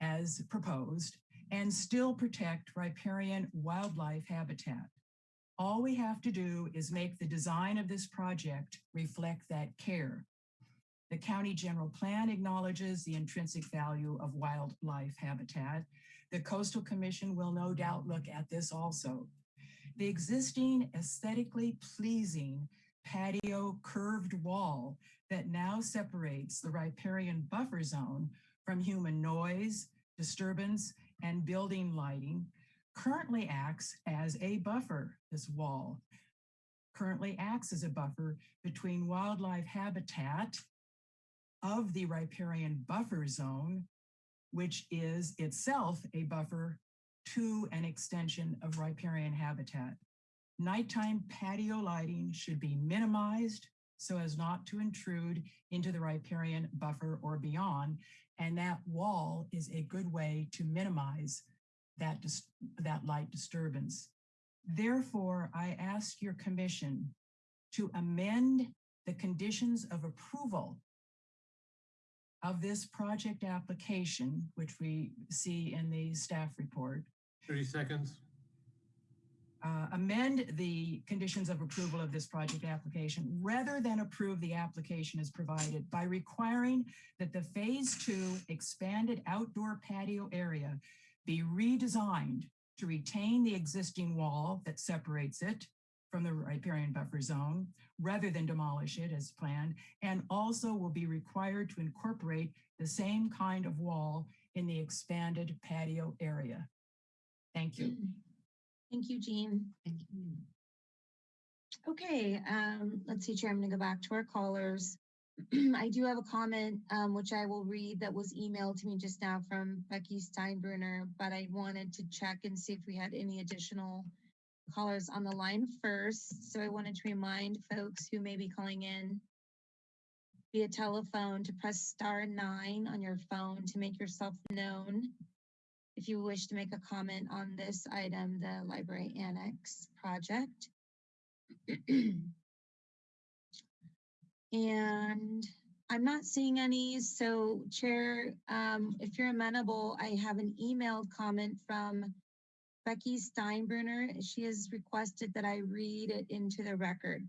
as proposed and still protect riparian wildlife habitat. All we have to do is make the design of this project reflect that care. The county general plan acknowledges the intrinsic value of wildlife habitat. The coastal commission will no doubt look at this also. The existing aesthetically pleasing patio curved wall that now separates the riparian buffer zone from human noise, disturbance, and building lighting currently acts as a buffer, this wall currently acts as a buffer between wildlife habitat of the riparian buffer zone, which is itself a buffer to an extension of riparian habitat. Nighttime patio lighting should be minimized so as not to intrude into the riparian buffer or beyond. And that wall is a good way to minimize that, that light disturbance. Therefore, I ask your commission to amend the conditions of approval of this project application, which we see in the staff report. 30 seconds. Uh, amend the conditions of approval of this project application rather than approve the application as provided by requiring that the phase two expanded outdoor patio area be redesigned to retain the existing wall that separates it from the riparian buffer zone rather than demolish it as planned, and also will be required to incorporate the same kind of wall in the expanded patio area. Thank you. Thank you, Jean. Thank you. Okay, um, let's see, Chair, I'm gonna go back to our callers. I do have a comment, um, which I will read that was emailed to me just now from Becky Steinbruner, but I wanted to check and see if we had any additional callers on the line first. So I wanted to remind folks who may be calling in via telephone to press star nine on your phone to make yourself known if you wish to make a comment on this item, the library annex project. And I'm not seeing any, so Chair, um, if you're amenable, I have an emailed comment from Becky Steinbruner. She has requested that I read it into the record.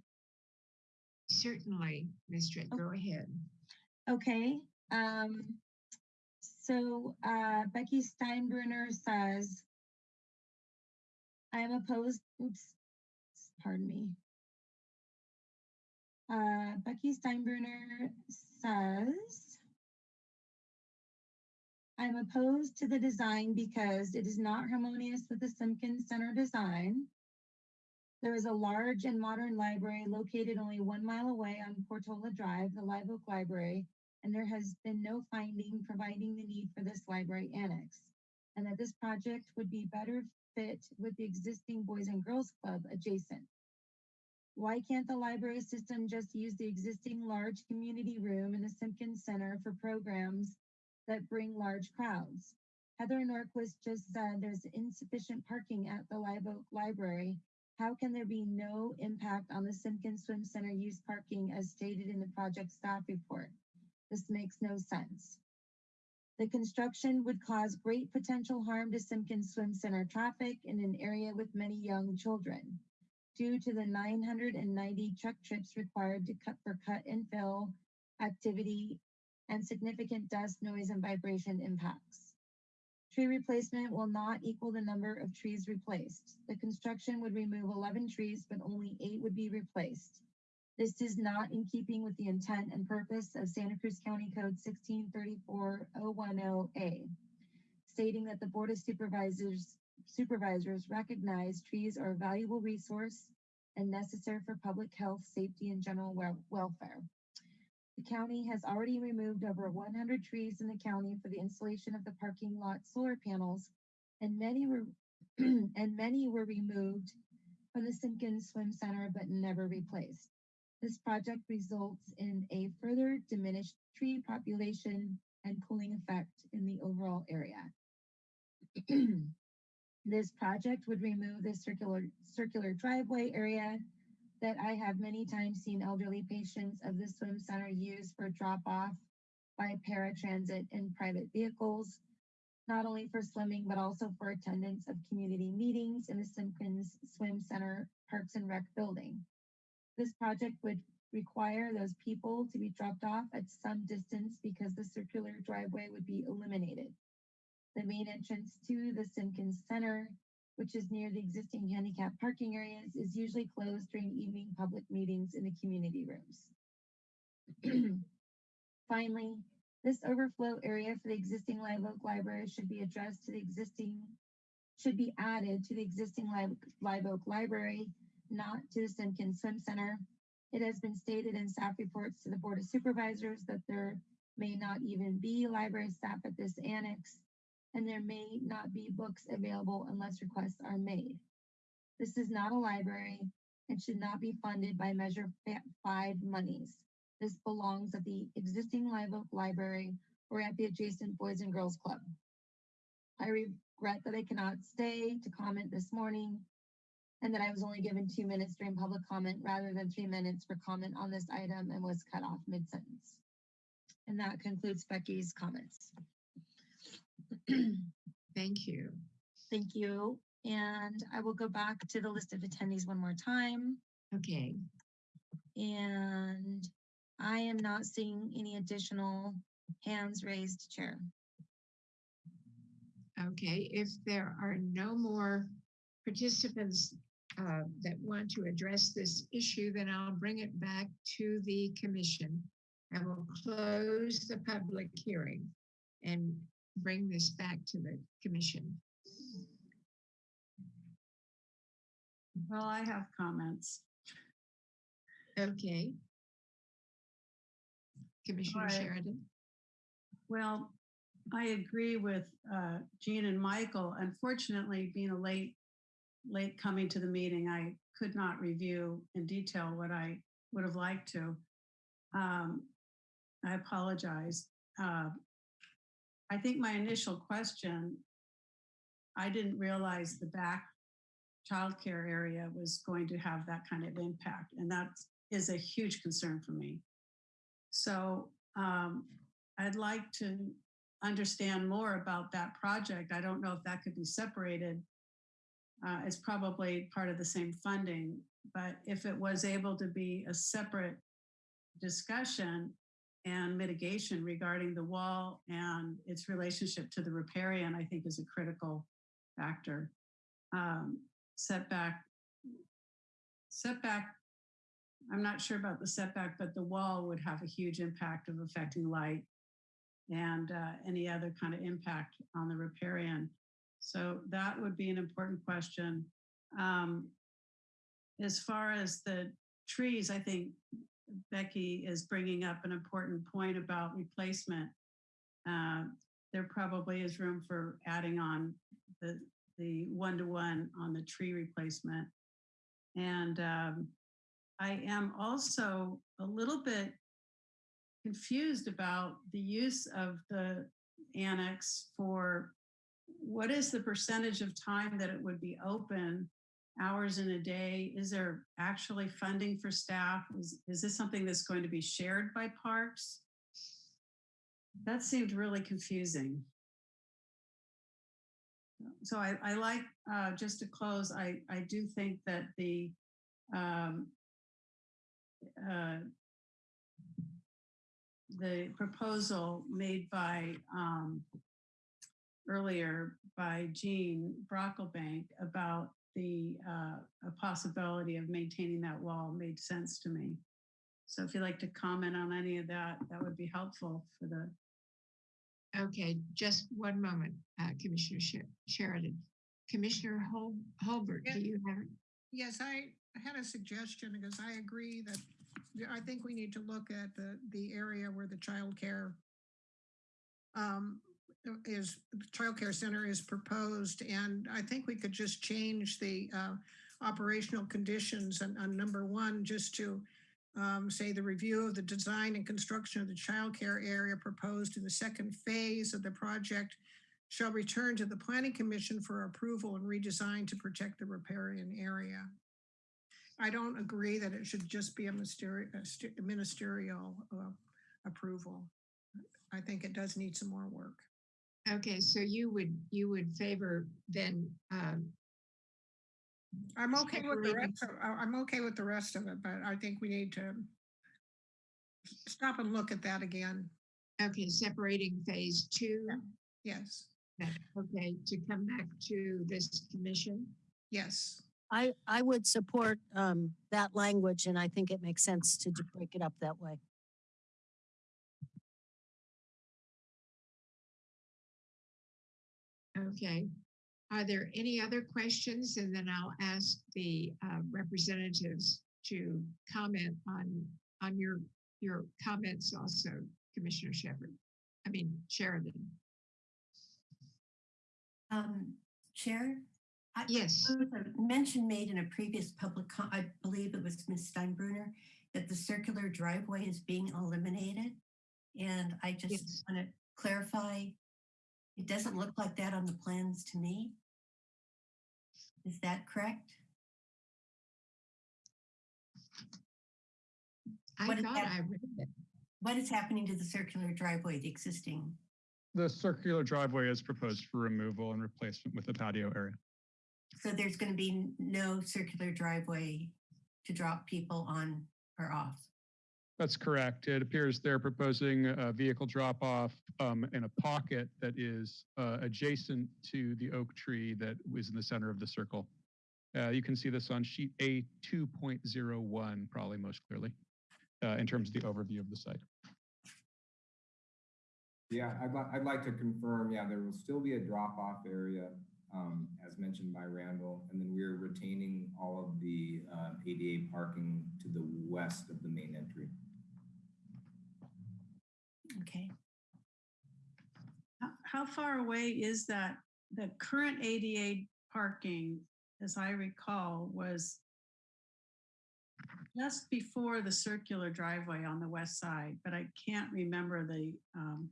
Certainly, Ms. Tritt, go ahead. Okay, um, so uh, Becky Steinbruner says, I am opposed, oops, pardon me. Uh, Becky Steinbruner says, I'm opposed to the design because it is not harmonious with the Simpkins Center design. There is a large and modern library located only one mile away on Portola Drive, the Live Oak Library, and there has been no finding providing the need for this library annex, and that this project would be better fit with the existing Boys and Girls Club adjacent. Why can't the library system just use the existing large community room in the Simpkins Center for programs that bring large crowds? Heather Norquist just said there's insufficient parking at the Live Oak Library. How can there be no impact on the Simpkins Swim Center use parking as stated in the project staff report? This makes no sense. The construction would cause great potential harm to Simpkins Swim Center traffic in an area with many young children. Due to the nine hundred and ninety truck trips required to cut for cut and fill activity and significant dust, noise, and vibration impacts. Tree replacement will not equal the number of trees replaced. The construction would remove eleven trees, but only eight would be replaced. This is not in keeping with the intent and purpose of Santa Cruz County Code sixteen thirty-four oh one oh A, stating that the Board of Supervisors supervisors recognize trees are a valuable resource and necessary for public health, safety, and general wel- welfare. The county has already removed over one hundred trees in the county for the installation of the parking lot solar panels, and many were and many were removed from the Simpkins Swim Center but never replaced. This project results in a further diminished tree population and cooling effect in the overall area. This project would remove the circular, circular driveway area that I have many times seen elderly patients of the swim center use for drop off by paratransit and private vehicles, not only for swimming, but also for attendance of community meetings in the Simpkins Swim Center Parks and Rec building. This project would require those people to be dropped off at some distance because the circular driveway would be eliminated. The main entrance to the Simpkins Center, which is near the existing handicap parking areas, is usually closed during evening public meetings in the community rooms. Finally, this overflow area for the existing Live Oak Library should be addressed to the existing, should be added to the existing Live, Live Oak Library, not to the Simpkins Swim Center. It has been stated in staff reports to the Board of Supervisors that there may not even be library staff at this annex, and there may not be books available unless requests are made. This is not a library and should not be funded by Measure 5 monies. This belongs at the existing Live Oak Library or at the adjacent Boys and Girls Club. I regret that I cannot stay to comment this morning and that I was only given two minutes during public comment rather than three minutes for comment on this item and was cut off mid-sentence. And that concludes Becky's comments. Thank you. Thank you. And I will go back to the list of attendees one more time. Okay, And I am not seeing any additional hands raised, Chair. okay. If there are no more participants uh, that want to address this issue, then I'll bring it back to the commission. and we'll close the public hearing and bring this back to the commission. Well, I have comments. Okay. Commissioner right. Sheridan? Well, I agree with uh, Jean and Michael. Unfortunately, being a late, late coming to the meeting, I could not review in detail what I would have liked to. Um, I apologize. Uh, I think my initial question, I didn't realize the back childcare area was going to have that kind of impact, and that is a huge concern for me. So um, I'd like to understand more about that project. I don't know if that could be separated. Uh, it's probably part of the same funding, but if it was able to be a separate discussion and mitigation regarding the wall and its relationship to the riparian, I think is a critical factor. Um, setback, setback I'm not sure about the setback, but the wall would have a huge impact of affecting light and uh, any other kind of impact on the riparian. So that would be an important question. Um, as far as the trees, I think Becky is bringing up an important point about replacement. Uh, there probably is room for adding on the the one-to-one on the tree replacement. And um, I am also a little bit confused about the use of the annex for what is the percentage of time that it would be open hours in a day? Is there actually funding for staff? Is, is this something that's going to be shared by parks? That seemed really confusing. So I, I like, uh, just to close, I, I do think that the, um, uh, the proposal made by, um, earlier by Jean Brocklebank about the uh, a possibility of maintaining that wall made sense to me. So if you'd like to comment on any of that, that would be helpful for the. Okay, just one moment, uh, Commissioner Sher- Sheridan. Commissioner Hol- Holbert, do you have? Yes, I had a suggestion because I agree that I think we need to look at the, the area where the childcare um, is, the childcare center is proposed, and I think we could just change the uh, operational conditions on, on number one, just to um, say the review of the design and construction of the childcare area proposed in the second phase of the project shall return to the planning commission for approval and redesign to protect the riparian area. I don't agree that it should just be a ministerial uh, approval. I think it does need some more work. Okay, so you would, you would favor then, um, I'm okay with the rest, of- I- I'm okay with the rest of it, but I think we need to stop and look at that again. okay, separating phase two? Yes, Okay, to come back to this commission? yes. I, I would support um, that language and I think it makes sense to d- break it up that way. Okay. Are there any other questions? And then I'll ask the uh, representatives to comment on, on your, your comments also, Commissioner Shepherd. I mean Sheridan. Um, Chair? I- Yes. there was a Mention made in a previous public, I believe it was Ms. Steinbruner, that the circular driveway is being eliminated. And I just Yes. want to clarify, it doesn't look like that on the plans to me. Is that correct? I What is thought? I read it. What is happening to the circular driveway, the existing? The circular driveway is proposed for removal and replacement with the patio area. So there's going to be no circular driveway to drop people on or off? That's correct. It appears they're proposing a vehicle drop-off um, in a pocket that is uh, adjacent to the oak tree that was in the center of the circle. Uh, You can see this on sheet A 2.01, probably most clearly, uh, in terms of the overview of the site. Yeah, I'd like, I'd like to confirm, yeah, there will still be a drop-off area, um, as mentioned by Randall, and then we're retaining all of the, uh, ADA parking to the west of the main entry. Okay. How, how far away is that? The current ADA parking, as I recall, was just before the circular driveway on the west side, but I can't remember the, um,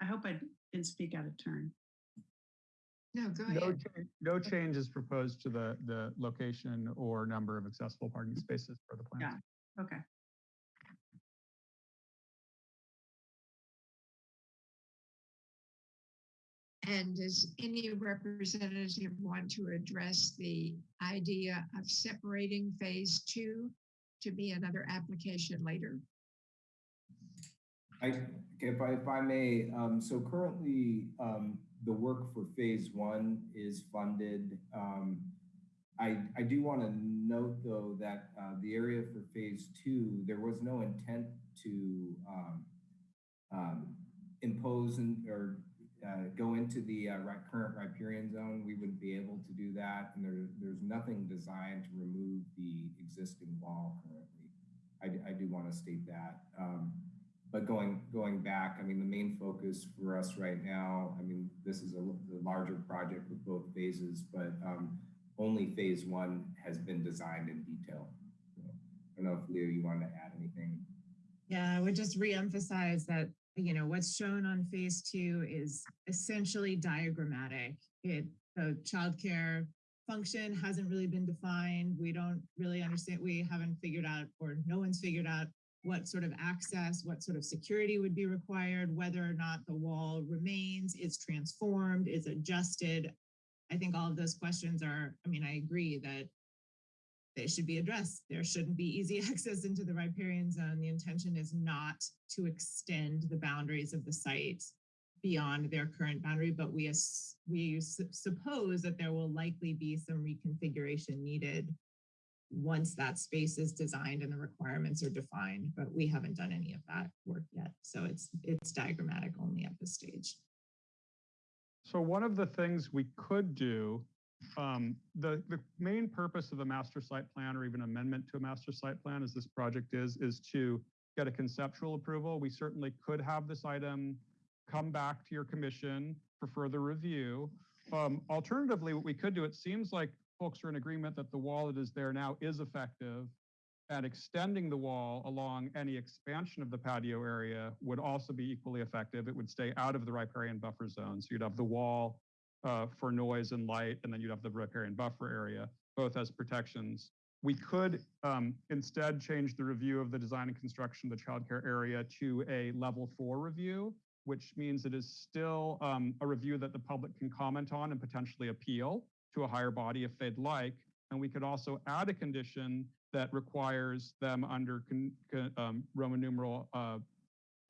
I hope I didn't speak out of turn. No, go No, ahead. cha- no change is proposed to the, the location or number of accessible parking spaces for the plan. Yeah, okay. And does any representative want to address the idea of separating phase two to be another application later? I, if I, if I may, um, so currently, um, the work for phase one is funded. Um, I, I do want to note though that, uh, the area for phase two, there was no intent to, um, um, impose or, uh, go into the, uh, current riparian zone. We wouldn't be able to do that. And there, there's nothing designed to remove the existing wall currently. I, I do want to state that. Um, but going going back, I mean, the main focus for us right now, I mean, this is a, the larger project with both phases, but um, only phase one has been designed in detail. So, I don't know if Leo, you want to add anything. Yeah, I would just reemphasize that, you know, what's shown on phase two is essentially diagrammatic. it, the childcare function hasn't really been defined. We don't really understand, we haven't figured out, or no one's figured out what sort of access, what sort of security would be required, whether or not the wall remains, is transformed, is adjusted. I think all of those questions are, I mean, I agree that they should be addressed. There shouldn't be easy access into the riparian zone. The intention is not to extend the boundaries of the site beyond their current boundary, but we, we suppose that there will likely be some reconfiguration needed once that space is designed and the requirements are defined, but we haven't done any of that work yet. So it's, it's diagrammatic only at this stage. So one of the things we could do, um, the, the main purpose of a master site plan or even amendment to a master site plan as this project is, is to get a conceptual approval. We certainly could have this item come back to your commission for further review. Um, alternatively, what we could do, it seems like folks are in agreement that the wall that is there now is effective and extending the wall along any expansion of the patio area would also be equally effective. It would stay out of the riparian buffer zone. So you'd have the wall uh, for noise and light, and then you'd have the riparian buffer area, both as protections. We could um, instead change the review of the design and construction of the childcare area to a level four review, which means it is still um, a review that the public can comment on and potentially appeal to a higher body if they'd like. And we could also add a condition that requires them under con- con- um, Roman numeral uh,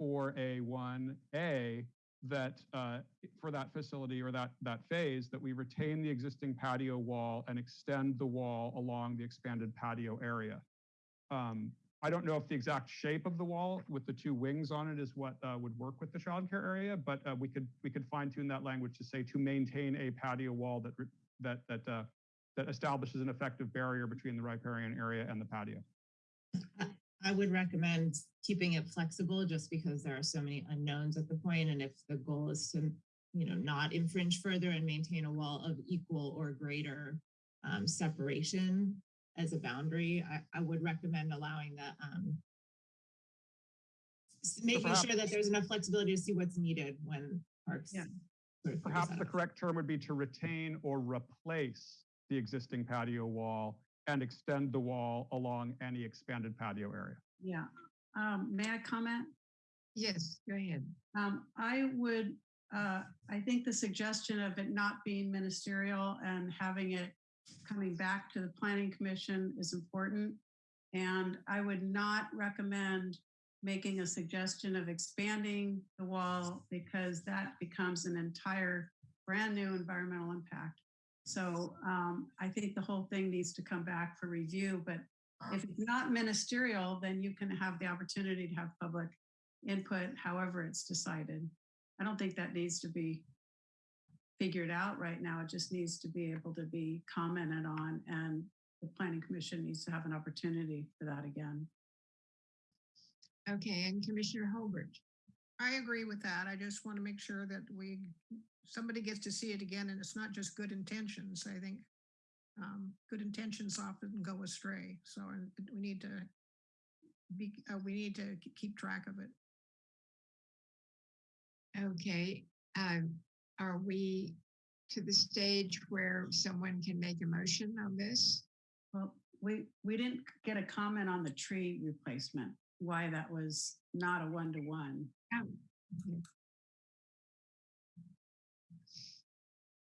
4A1A that uh, for that facility or that, that phase, that we retain the existing patio wall and extend the wall along the expanded patio area. Um, I don't know if the exact shape of the wall with the two wings on it is what uh, would work with the childcare area, but uh, we could we could fine tune that language to say to maintain a patio wall that that that uh, that establishes an effective barrier between the riparian area and the patio. I would recommend keeping it flexible just because there are so many unknowns at the point. And if the goal is to, you know, not infringe further and maintain a wall of equal or greater um, separation as a boundary, I, I would recommend allowing that, um, making perhaps- sure that there's enough flexibility to see what's needed when parks. Yeah. sort of Perhaps the correct term would be to retain or replace the existing patio wall and extend the wall along any expanded patio area. Yeah. Um, may I comment? Yes, go ahead. Um, I would, uh, I think the suggestion of it not being ministerial and having it coming back to the planning commission is important. And I would not recommend making a suggestion of expanding the wall because that becomes an entire brand new environmental impact. So um, I think the whole thing needs to come back for review, but if it's not ministerial, then you can have the opportunity to have public input however it's decided. I don't think that needs to be figured out right now. It just needs to be able to be commented on and the planning commission needs to have an opportunity for that again. Okay, and Commissioner Holbert. I agree with that. I just want to make sure that we, somebody gets to see it again and it's not just good intentions. I think um, good intentions often go astray. So we need to be, uh, we need to keep track of it. Okay, um, are we to the stage where someone can make a motion on this? Well, we, we didn't get a comment on the tree replacement, why that was not a one-to-one. Okay.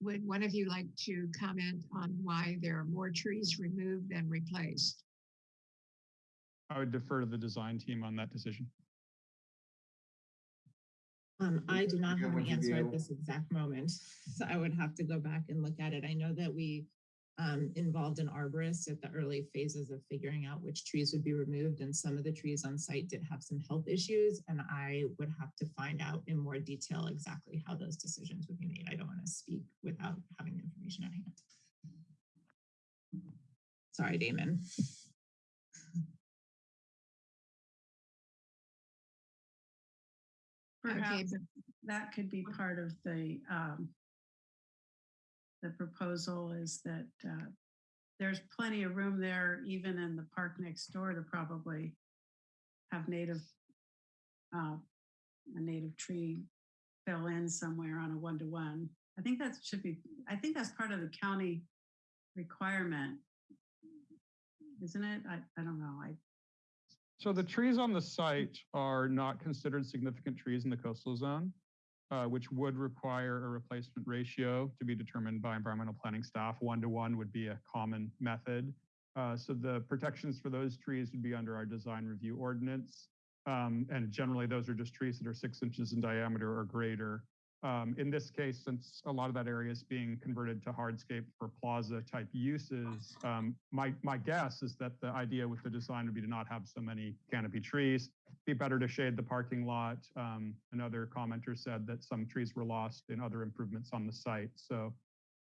Would one of you like to comment on why there are more trees removed than replaced? I would defer to the design team on that decision. Um, I do not have an answer at this exact moment, so I would have to go back and look at it. I know that we um, involved an arborist at the early phases of figuring out which trees would be removed, and some of the trees on site did have some health issues, and I would have to find out in more detail exactly how those decisions would be made. I don't want to speak without having the information at hand. Sorry, Damon. Perhaps that could be part of the, um, the proposal is that, uh, there's plenty of room there, even in the park next door to probably have native, uh, a native tree fill in somewhere on a one-to-one I think that should be, I think that's part of the county requirement. Isn't it? I, I don't know. I, So the trees on the site are not considered significant trees in the coastal zone, uh, which would require a replacement ratio to be determined by environmental planning staff. One to one would be a common method. Uh, so the protections for those trees would be under our design review ordinance. Um, and generally those are just trees that are six inches in diameter or greater. Um, in this case, since a lot of that area is being converted to hardscape for plaza type uses, um, my, my guess is that the idea with the design would be to not have so many canopy trees, be better to shade the parking lot. Um, another commenter said that some trees were lost in other improvements on the site. So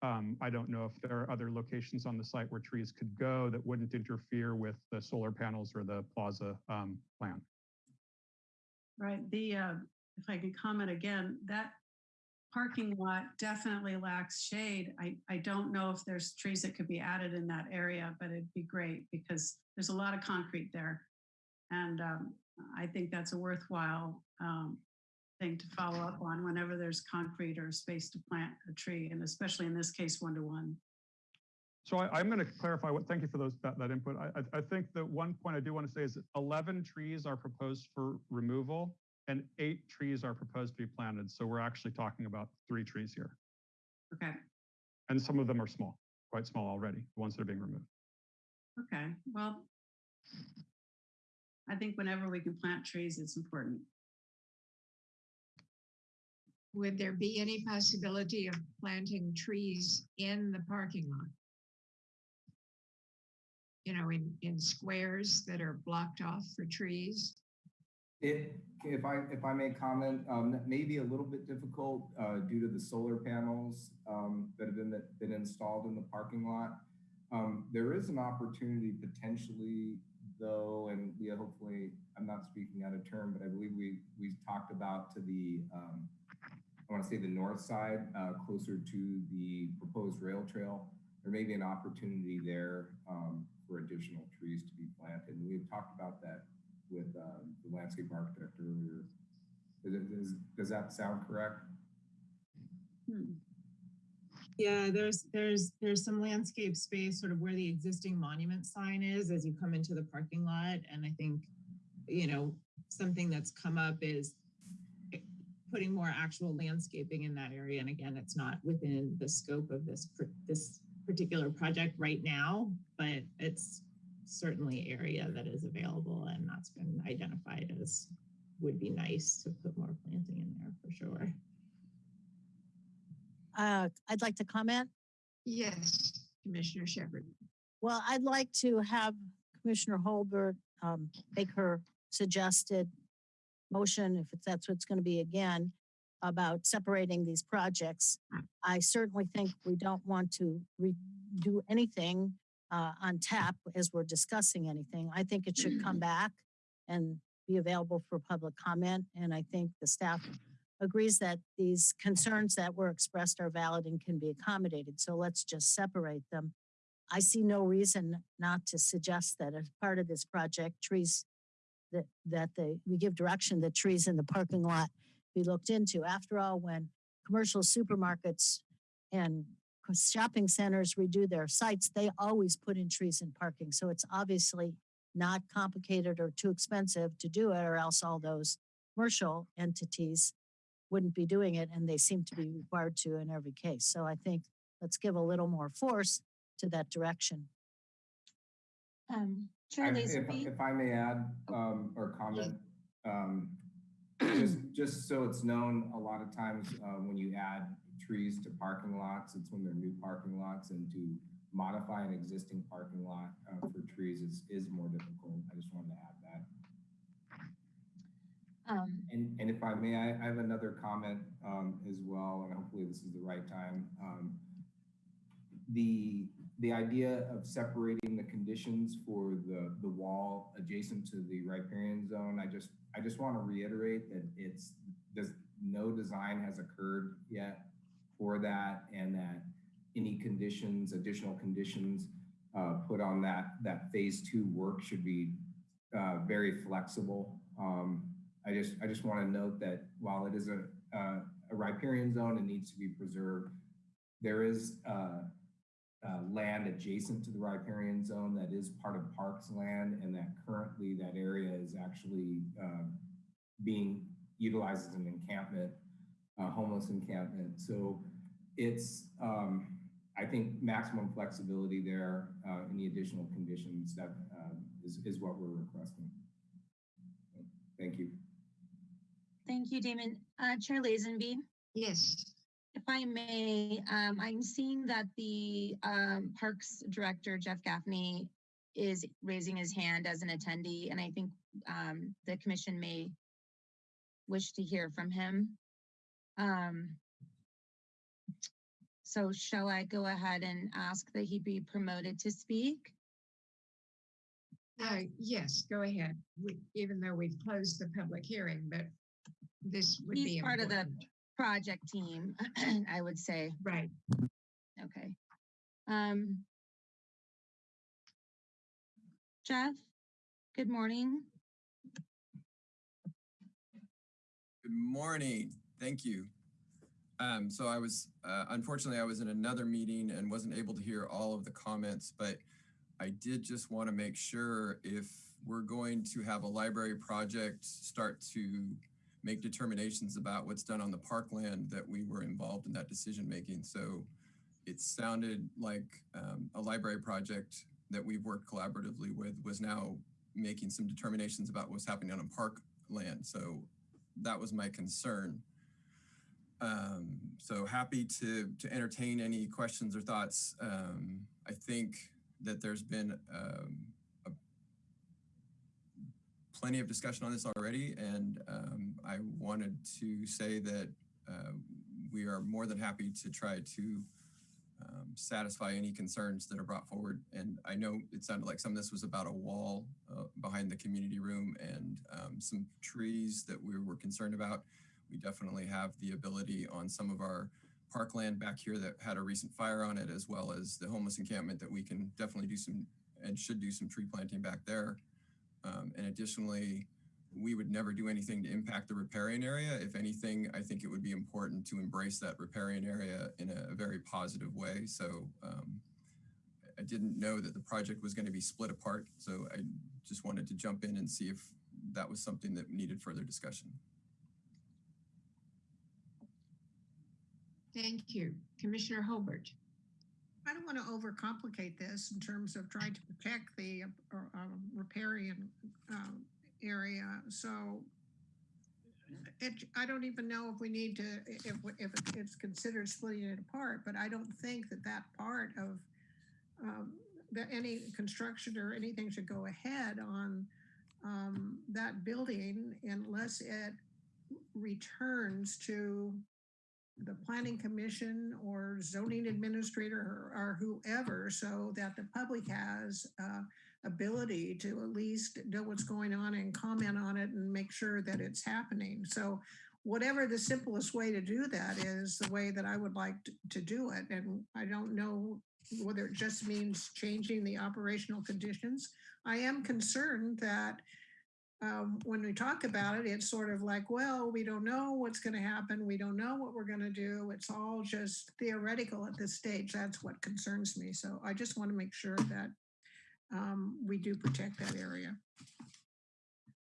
um, I don't know if there are other locations on the site where trees could go that wouldn't interfere with the solar panels or the plaza um, plan. right, the, uh, if I can comment again, that parking lot definitely lacks shade. I, I don't know if there's trees that could be added in that area, but it'd be great because there's a lot of concrete there. And um, I think that's a worthwhile um, thing to follow up on whenever there's concrete or space to plant a tree, and especially in this case, one-to-one. So I, I'm going to clarify what, thank you for those, that, that input. I, I, I think that one point I do want to say is 11 trees are proposed for removal and eight trees are proposed to be planted. So we're actually talking about three trees here. Okay, And some of them are small, quite small already, the ones that are being removed. okay, well, I think whenever we can plant trees, it's important. Would there be any possibility of planting trees in the parking lot? You know, in, in squares that are blocked off for trees? It, if I, if I may comment, um, that may be a little bit difficult, uh, due to the solar panels, um, that have been, that been installed in the parking lot. Um, there is an opportunity potentially though, and hopefully, I'm not speaking out of turn, but I believe we, we talked about to the, um, I want to say the north side, uh, closer to the proposed rail trail. There may be an opportunity there, um, for additional trees to be planted. And we have talked about that with um, the landscape architect earlier. Is does that sound correct? Hmm. Yeah, there's, there's, there's some landscape space sort of where the existing monument sign is as you come into the parking lot. And I think, you know, something that's come up is putting more actual landscaping in that area. And again, it's not within the scope of this, this particular project right now, but it's certainly area that is available and that's been identified as would be nice to put more planting in there for sure. Uh, I'd like to comment. Yes, Commissioner Shepherd. Well, I'd like to have Commissioner Holbert um, make her suggested motion, if that's what's going to be again, about separating these projects. I certainly think we don't want to re- do anything uh, on tap as we're discussing anything. I think it should come back and be available for public comment. And I think the staff agrees that these concerns that were expressed are valid and can be accommodated. So let's just separate them. I see no reason not to suggest that as part of this project, trees that, that they, we give direction that trees in the parking lot be looked into. After all, when commercial supermarkets and co- shopping centers redo their sites, they always put in trees in parking. So it's obviously not complicated or too expensive to do it, or else all those commercial entities wouldn't be doing it, and they seem to be required to in every case. So I think let's give a little more force to that direction. Um, Chair I- If, if I may add, um, or comment, um, just, just so it's known, a lot of times, uh, when you add trees to parking lots, it's when they're new parking lots and to modify an existing parking lot, uh, for trees is, is more difficult. I just wanted to add that. um, And, and if I may, I, I have another comment um, as well, and hopefully this is the right time. Um, the, the idea of separating the conditions for the, the wall adjacent to the riparian zone, I just, I just want to reiterate that it's, does, no design has occurred yet for that, and that any conditions, additional conditions uh, put on that, that phase two work should be uh, very flexible. Um, I just, I just want to note that while it is a, uh, a riparian zone and needs to be preserved, there is uh, uh, land adjacent to the riparian zone that is part of parks land and that currently that area is actually being utilized as an encampment, uh, homeless encampment. So it's, um, I think maximum flexibility there, uh, any additional conditions that uh, is, is what we're requesting. Thank you. Thank you, Damon. Uh, Chair Lazenby, Yes. if I may, um, I'm seeing that the, um, Parks Director, Jeff Gaffney, is raising his hand as an attendee, and I think, um, the commission may wish to hear from him. Um, so shall I go ahead and ask that he be promoted to speak? Uh, yes, go ahead. We, even though we've closed the public hearing, but this would be He's part of the project team, I would say. Right. Okay. Um. Jeff, good morning. Good morning. Thank you. Um, so I was, uh, unfortunately, I was in another meeting and wasn't able to hear all of the comments, but I did just want to make sure if we're going to have a library project start to make determinations about what's done on the parkland that we were involved in that decision making. So it sounded like um, a library project that we've worked collaboratively with was now making some determinations about what's happening on a parkland. So that was my concern. Um, so happy to to entertain any questions or thoughts. Um, I think that there's been um, a, plenty of discussion on this already, and um, I wanted to say that uh, we are more than happy to try to um, satisfy any concerns that are brought forward. And I know it sounded like some of this was about a wall uh, behind the community room and um, some trees that we were concerned about. We definitely have the ability on some of our parkland back here that had a recent fire on it, as well as the homeless encampment that we can definitely do some and should do some tree planting back there. Um, and additionally, we would never do anything to impact the riparian area. If anything, I think it would be important to embrace that riparian area in a, very positive way. So um, I didn't know that the project was going to be split apart. So I just wanted to jump in and see if that was something that needed further discussion. Thank you. Commissioner Holbert. I don't want to overcomplicate this in terms of trying to protect the uh, uh, riparian um, area. So it, I don't even know if we need to, if, if it's considered splitting it apart, but I don't think that that part of um, that any construction or anything should go ahead on um, that building unless it returns to the planning commission or zoning administrator or, whoever so that the public has uh, ability to at least know what's going on and comment on it and make sure that it's happening. So whatever the simplest way to do that is the way that I would like to, to do it. And I don't know whether it just means changing the operational conditions. I am concerned that um, when we talk about it, it's sort of like, well, we don't know what's going to happen. We don't know what we're going to do. It's all just theoretical at this stage. That's what concerns me. So I just want to make sure that um, we do protect that area.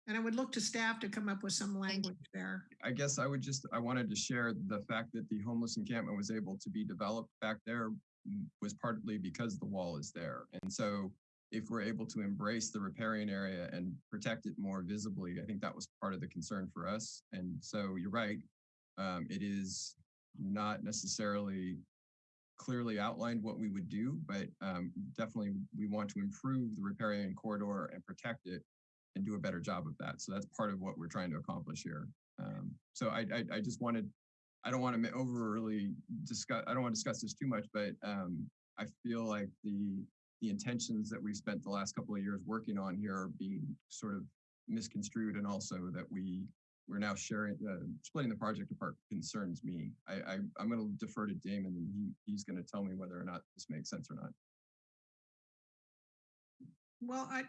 And I would look to staff to come up with some language there. I guess I would just, I wanted to share the fact that the homeless encampment was able to be developed back there mm, was partly because the wall is there. And so if we're able to embrace the riparian area and protect it more visibly, I think that was part of the concern for us. And so you're right, um, it is not necessarily clearly outlined what we would do, but um, definitely we want to improve the riparian corridor and protect it and do a better job of that. So that's part of what we're trying to accomplish here. Um, so I, I, I just wanted, I don't want to overly discuss, I don't want to discuss this too much, but um, I feel like the the intentions that we've spent the last couple of years working on here are being sort of misconstrued and also that we we're now sharing uh, splitting the project apart concerns me. I, I I'm going to defer to Damon and he he's going to tell me whether or not this makes sense or not. Well, I,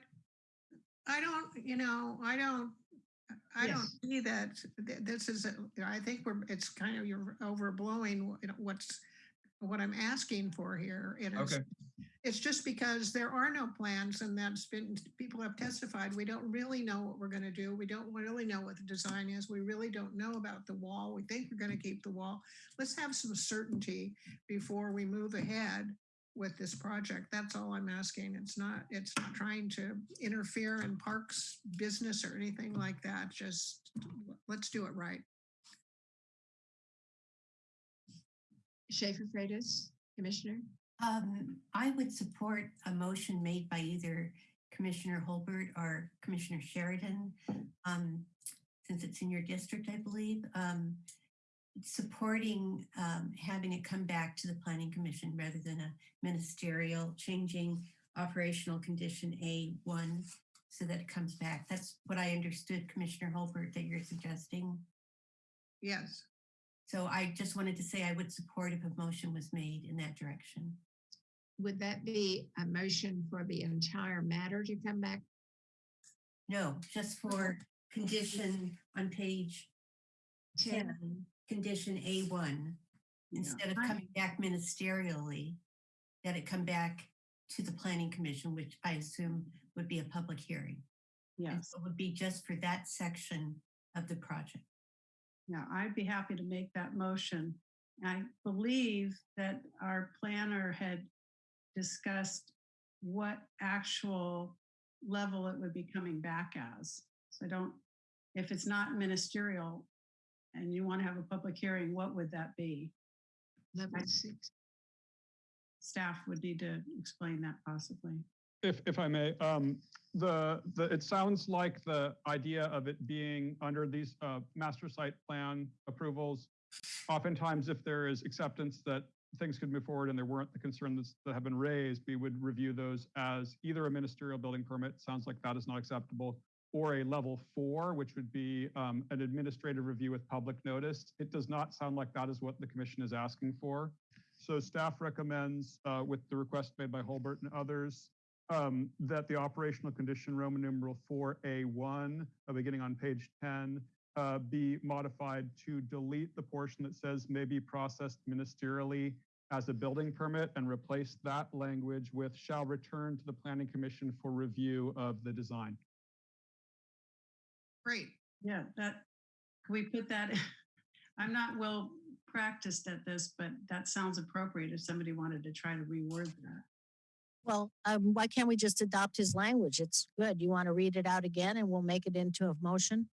I don't, you know, I don't, I don't see that, this is, a- I think we're, it's kind of, you're overblowing wh- you know, what's, what I'm asking for here. It is, Okay. it's just because there are no plans and that's been, people have testified, we don't really know what we're gonna do. We don't really know what the design is. We really don't know about the wall. We think we're gonna keep the wall. Let's have some certainty before we move ahead with this project. That's all I'm asking. It's not, it's not trying to interfere in parks business or anything like that. Just let's do it right. Schaefer Freitas, Commissioner? Um, I would support a motion made by either Commissioner Holbert or Commissioner Sheridan, um, since it's in your district, I believe, um, supporting, um, having it come back to the Planning Commission rather than a ministerial, changing operational condition A1 so that it comes back. That's what I understood, Commissioner Holbert, that you're suggesting. Yes. So I just wanted to say I would support if a motion was made in that direction. Would that be a motion for the entire matter to come back? No, just for condition on page Ten. ten, condition A one. Instead of coming back ministerially, that it come back to the planning commission, which I assume would be a public hearing. Yes. so It would be just for that section of the project. Yeah, I'd be happy to make that motion. I believe that our planner had discussed what actual level it would be coming back as. So I don't, if it's not ministerial and you want to have a public hearing, what would that be? Level six. Staff would need to explain that possibly. If, if I may, um, the, the, it sounds like the idea of it being under these, uh, master site plan approvals. Oftentimes, if there is acceptance that things could move forward and there weren't the concerns that have been raised, we would review those as either a ministerial building permit, sounds like that is not acceptable, or a level four, which would be, um, an administrative review with public notice. It does not sound like that is what the commission is asking for. So staff recommends, uh, with the request made by Holbert and others, um, that the operational condition Roman numeral 4A1, uh, beginning on page 10, uh, be modified to delete the portion that says may be processed ministerially as a building permit and replace that language with shall return to the planning commission for review of the design. Great. Yeah, that, can we put that, I'm not well practiced at this, but that sounds appropriate if somebody wanted to try to reword that. Well, um, why can't we just adopt his language? It's good. You want to read it out again and we'll make it into a motion?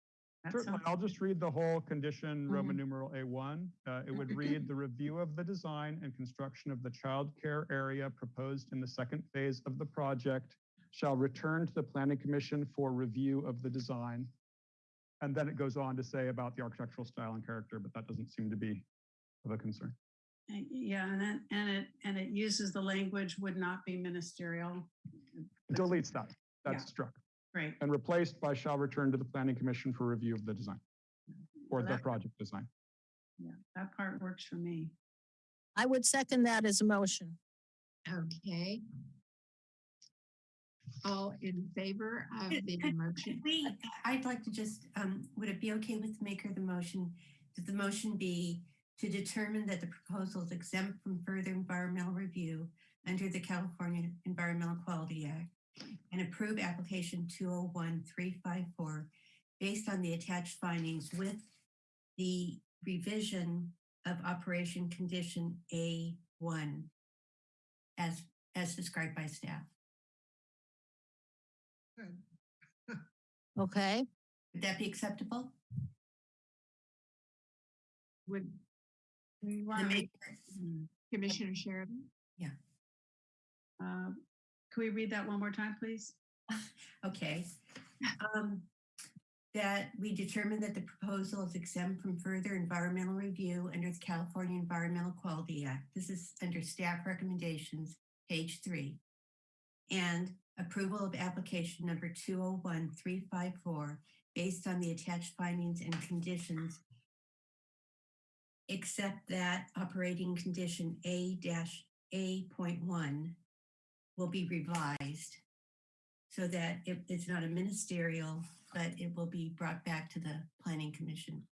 Certainly, I'll just read the whole condition, Roman numeral A1. Uh, It would read, "The review of the design and construction of the child care area proposed in the second phase of the project shall return to the planning commission for review of the design." And then it goes on to say about the architectural style and character, but that doesn't seem to be of a concern. Yeah, and then, and it, and it uses the language would not be ministerial. It Deletes that. Yeah. That's struck Great. and replaced by shall return to the planning commission for review of the design or Well, the that- project design. Yeah, that part works for me. I would second that as a motion. Okay. All in favor of Could- the could- motion? could We, I'd like to just, um, would it be okay with the maker of the motion? That the motion be to determine that the proposal is exempt from further environmental review under the California Environmental Quality Act and approve application 201354 based on the attached findings with the revision of operation condition A1 as, as described by staff. Good. Okay, Would that be acceptable? Would We The want, maker- Commissioner Sheridan? uh, can we read that one more time, please? Okay. Um, That we determine that the proposal is exempt from further environmental review under the California Environmental Quality Act. This is under staff recommendations, page three. And approval of application number 201354 based on the attached findings and conditions except that operating condition A dash A point one will be revised so that it, it's not a ministerial, but it will be brought back to the planning commission.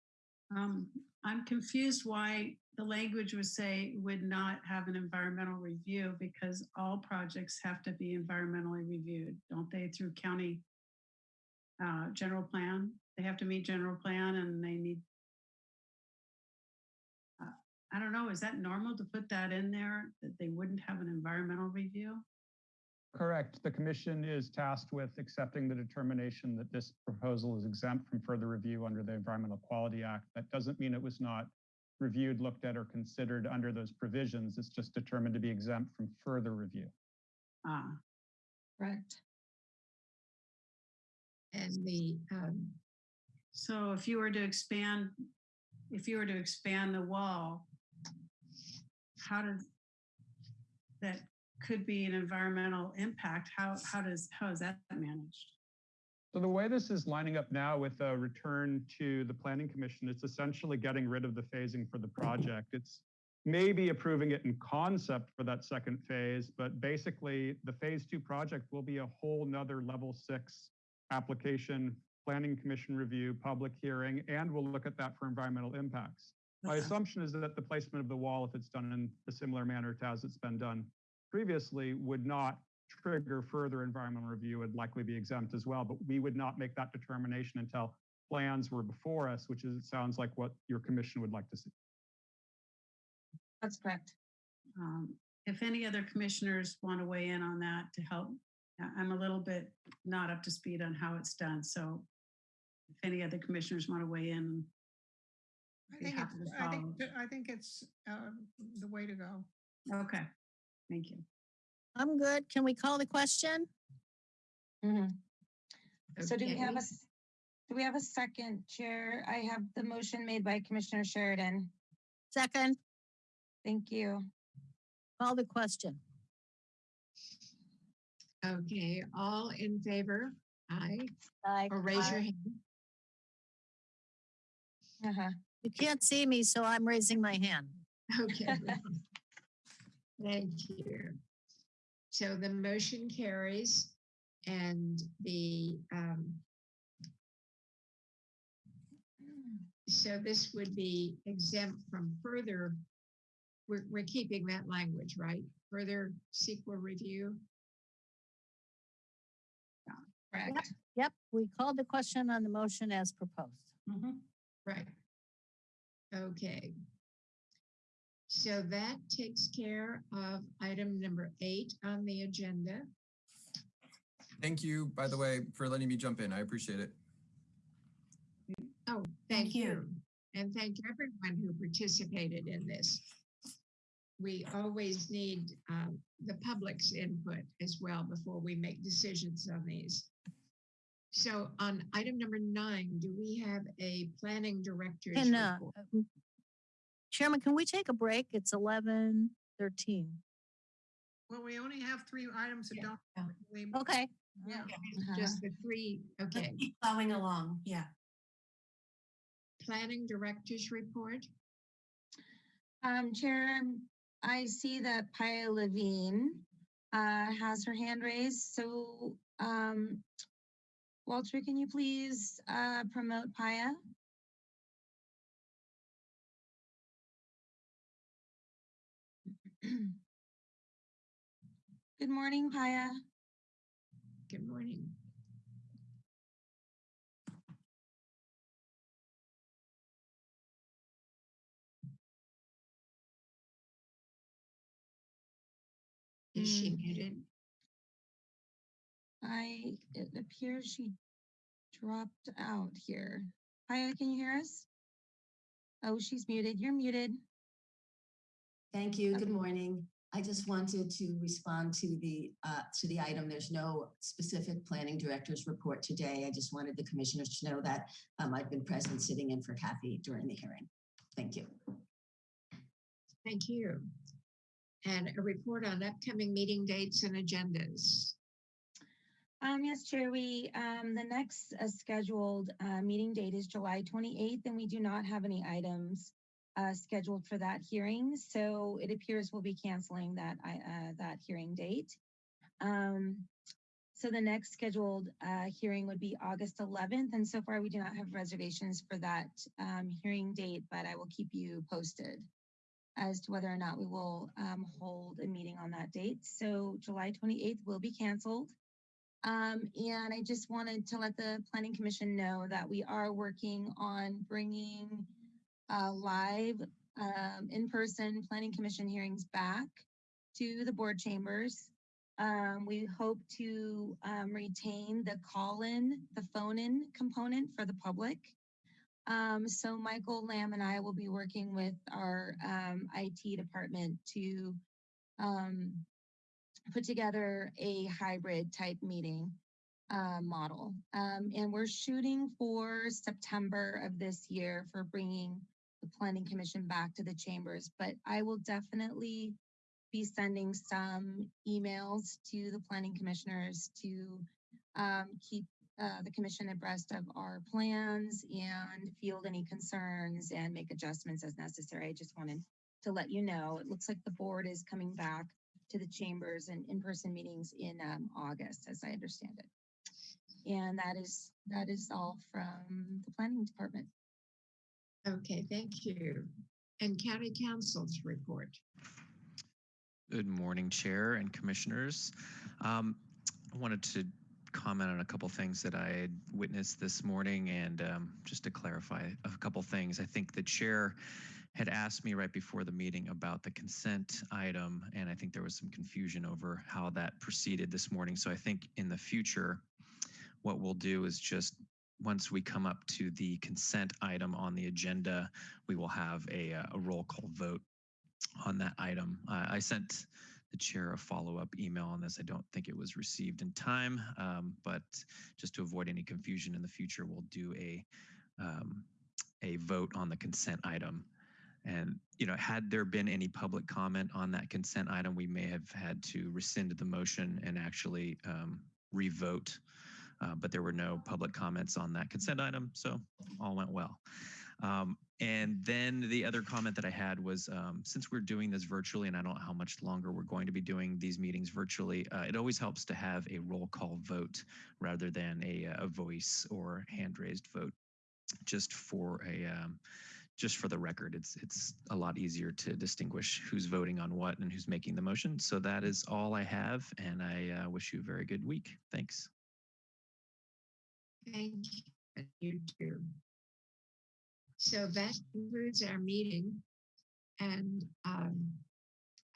Um, I'm confused why the language would say would not have an environmental review because all projects have to be environmentally reviewed, don't they, through county uh, general plan? They have to meet general plan and they need. I don't know, is that normal to put that in there, that they wouldn't have an environmental review? Correct. The commission is tasked with accepting the determination that this proposal is exempt from further review under the Environmental Quality Act. That doesn't mean it was not reviewed, looked at, or considered under those provisions. It's just determined to be exempt from further review. Ah, Correct. And the, um, So if you were to expand, if you were to expand the wall, how does that could be an environmental impact? How, how does, how is that managed? So the way this is lining up now with a return to the planning commission, it's essentially getting rid of the phasing for the project. It's maybe approving it in concept for that second phase, but basically the phase two project will be a whole nother level six application, planning commission review, public hearing, and we'll look at that for environmental impacts. My assumption is that the placement of the wall, if it's done in a similar manner to as it's been done previously, would not trigger further environmental review, and likely be exempt as well, but we would not make that determination until plans were before us, which is, it sounds like what your commission would like to see. That's correct. Um, If any other commissioners want to weigh in on that to help, I'm a little bit not up to speed on how it's done, so if any other commissioners want to weigh in, I think it's, I think, I think it's uh, the way to go. okay, thank you. I'm good. Can we call the question? Mhm. So do we have okay. a, s- do we have a second, Chair? I have the motion made by Commissioner Sheridan. Second, Thank you. call the question. okay, all in favor? Aye, Aye. or raise your hand. Uh-huh. You can't see me, so I'm raising my hand. Okay. Thank you. So the motion carries and the, um, so this would be exempt from further, we're, we're keeping that language, right? Further CEQA review? Correct. Yep, we called the question on the motion as proposed. Mm -hmm. Right. Okay. So that takes care of item number eight on the agenda. Thank you, by the way, for letting me jump in. I appreciate it. Oh, thank you. And thank everyone who participated in this. We always need um, the public's input as well before we make decisions on these. So on item number nine, do we have a planning director's Can, uh, report? um, Chairman, can we take a break? It's eleven thirteen. Well, we only have three items that don't. we- Okay. Yeah. Just the three, okay. Keep plowing along, yeah. Planning director's report? Um, Chair, I see that Paia Levine uh, has her hand raised, so um, Walter, can you please uh, promote Paia? Good morning, Paia. Good morning. Is she Mm. muted? I, it appears she dropped out here. Paia, can you hear us? Oh, she's muted. You're muted. Thank you. Good morning. I just wanted to respond to the, uh, to the item. There's no specific planning director's report today. I just wanted the commissioners to know that um, I've been present sitting in for Kathy during the hearing. Thank you. Thank you. And a report on upcoming meeting dates and agendas. Um, yes, Chair, we, um, the next uh, scheduled, uh, meeting date is July twenty-eighth, and we do not have any items uh, scheduled for that hearing, so it appears we'll be canceling that, uh, that hearing date. Um, So the next scheduled uh, hearing would be August 11th, and so far we do not have reservations for that um, hearing date, but I will keep you posted as to whether or not we will um, hold a meeting on that date. So July 28th will be canceled. Um, and I just wanted to let the Planning Commission know that we are working on bringing uh, live um, in-person Planning Commission hearings back to the board chambers. Um, we hope to um, retain the call-in, the phone-in component for the public. Um, so Michael Lamb and I will be working with our um, IT department to um, put together a hybrid type meeting uh, model. Um, and we're shooting for September of this year for bringing the Planning Commission back to the chambers, but I will definitely be sending some emails to the planning commissioners to um, keep uh, the commission abreast of our plans and field any concerns and make adjustments as necessary. I just wanted to let you know, it looks like the board is coming back to the chambers and in-person meetings in um, August, as I understand it. And that is, that is all from the planning department. Okay, thank you. And county council's report. Good morning, Chair and Commissioners. Um, I wanted to comment on a couple things that I had witnessed this morning and um, just to clarify a couple things. I think the Chair had asked me right before the meeting about the consent item, and I think there was some confusion over how that proceeded this morning. So I think in the future, what we'll do is just once we come up to the consent item on the agenda, we will have a, uh, a roll call vote on that item. Uh, I sent the chair a follow-up email on this. I don't think it was received in time, um, but just to avoid any confusion in the future, we'll do a um, a vote on the consent item. And you know, had there been any public comment on that consent item, we may have had to rescind the motion and actually um, revote. Uh, but there were no public comments on that consent item, so all went well. Um, and then the other comment that I had was um, since we're doing this virtually, and I don't know how much longer we're going to be doing these meetings virtually, uh, it always helps to have a roll call vote rather than a, a voice or hand raised vote, just for a um, just for the record. It's it's a lot easier to distinguish who's voting on what and who's making the motion. So that is all I have, and I uh, wish you a very good week. Thanks. Thank you. You too. So that concludes our meeting. And um,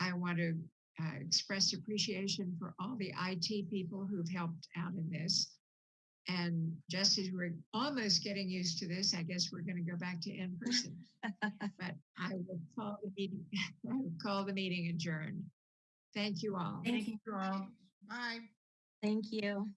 I want to uh, express appreciation for all the IT people who've helped out in this. And just as we're almost getting used to this, I guess we're going to go back to in person. but I will call the meeting. I will call the meeting adjourned. Thank you all. Thank you all. Bye. Thank you.